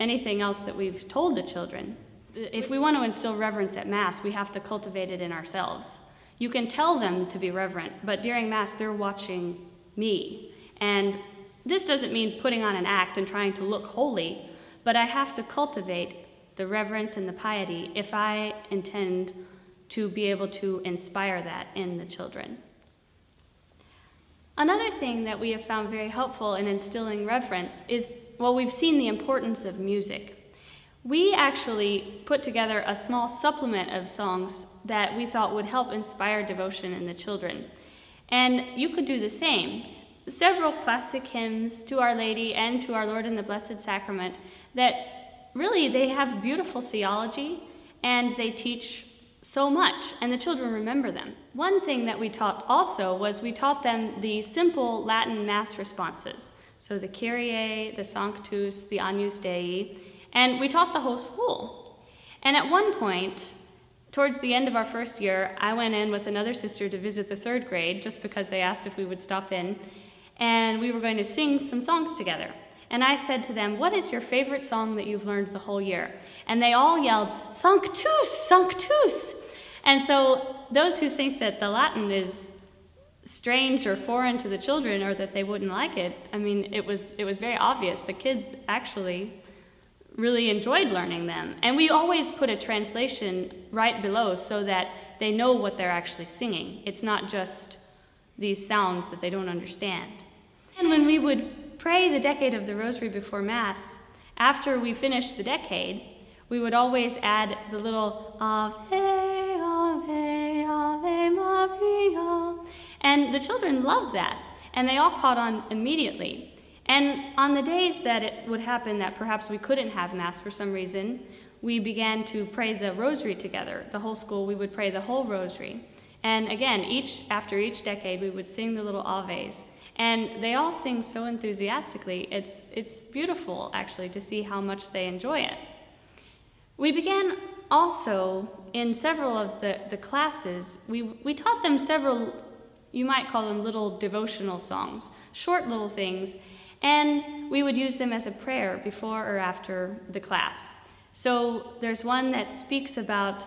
anything else that we've told the children. If we want to instill reverence at Mass, we have to cultivate it in ourselves. You can tell them to be reverent, but during Mass, they're watching me. And this doesn't mean putting on an act and trying to look holy, but I have to cultivate the reverence and the piety if I intend to be able to inspire that in the children. Another thing that we have found very helpful in instilling reverence is, well, we've seen the importance of music. We actually put together a small supplement of songs that we thought would help inspire devotion in the children. And you could do the same. Several classic hymns to Our Lady and to our Lord in the Blessed Sacrament that really, they have beautiful theology and they teach so much, and the children remember them. One thing that we taught also was we taught them the simple Latin Mass responses. So the Kyrie, the Sanctus, the Agnus Dei, and we taught the whole school. And at one point, towards the end of our first year, I went in with another sister to visit the third grade just because they asked if we would stop in, and we were going to sing some songs together. And I said to them, What is your favorite song that you've learned the whole year? And they all yelled, Sanctus, Sanctus. And so those who think that the Latin is strange or foreign to the children or that they wouldn't like it. I mean, it was it was very obvious. The kids actually really enjoyed learning them. And we always put a translation right below so that they know what they're actually singing. It's not just these sounds that they don't understand. And when we would pray the decade of the rosary before Mass, after we finished the decade, we would always add the little Ave, Ave, Ave Maria. And the children loved that, and they all caught on immediately. And on the days that it would happen that perhaps we couldn't have Mass for some reason, we began to pray the rosary together. The whole school, we would pray the whole rosary. And again, each after each decade, we would sing the little Aves. And they all sing so enthusiastically. It's, it's beautiful, actually, to see how much they enjoy it. We began also in several of the, the classes, we, we taught them several, you might call them little devotional songs, short little things, and we would use them as a prayer before or after the class. So there's one that speaks about,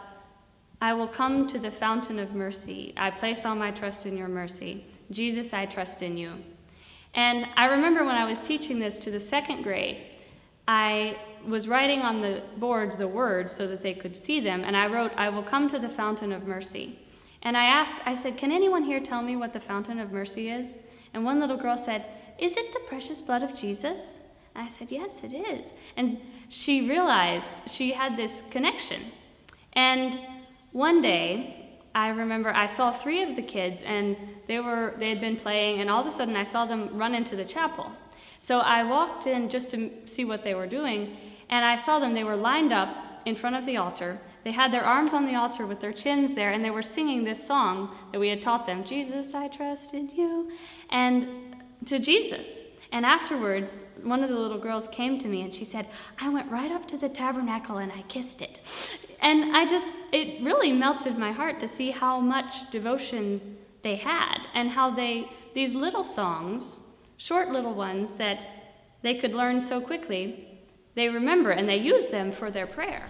I will come to the fountain of mercy. I place all my trust in your mercy. Jesus, I trust in you. And I remember when I was teaching this to the second grade, I was writing on the boards the words so that they could see them, and I wrote, I will come to the fountain of mercy. And I asked, I said, Can anyone here tell me what the fountain of mercy is? And one little girl said, Is it the precious blood of Jesus? And I said, Yes, it is. And she realized she had this connection. And one day, I remember I saw three of the kids and they were they had been playing and all of a sudden I saw them run into the chapel. So I walked in just to see what they were doing and I saw them they were lined up in front of the altar. They had their arms on the altar with their chins there and they were singing this song that we had taught them, Jesus, I trust in you, and to Jesus. And afterwards, one of the little girls came to me and she said, I went right up to the tabernacle and I kissed it. And I just, it really melted my heart to see how much devotion they had and how they, these little songs, short little ones that they could learn so quickly, they remember and they use them for their prayer.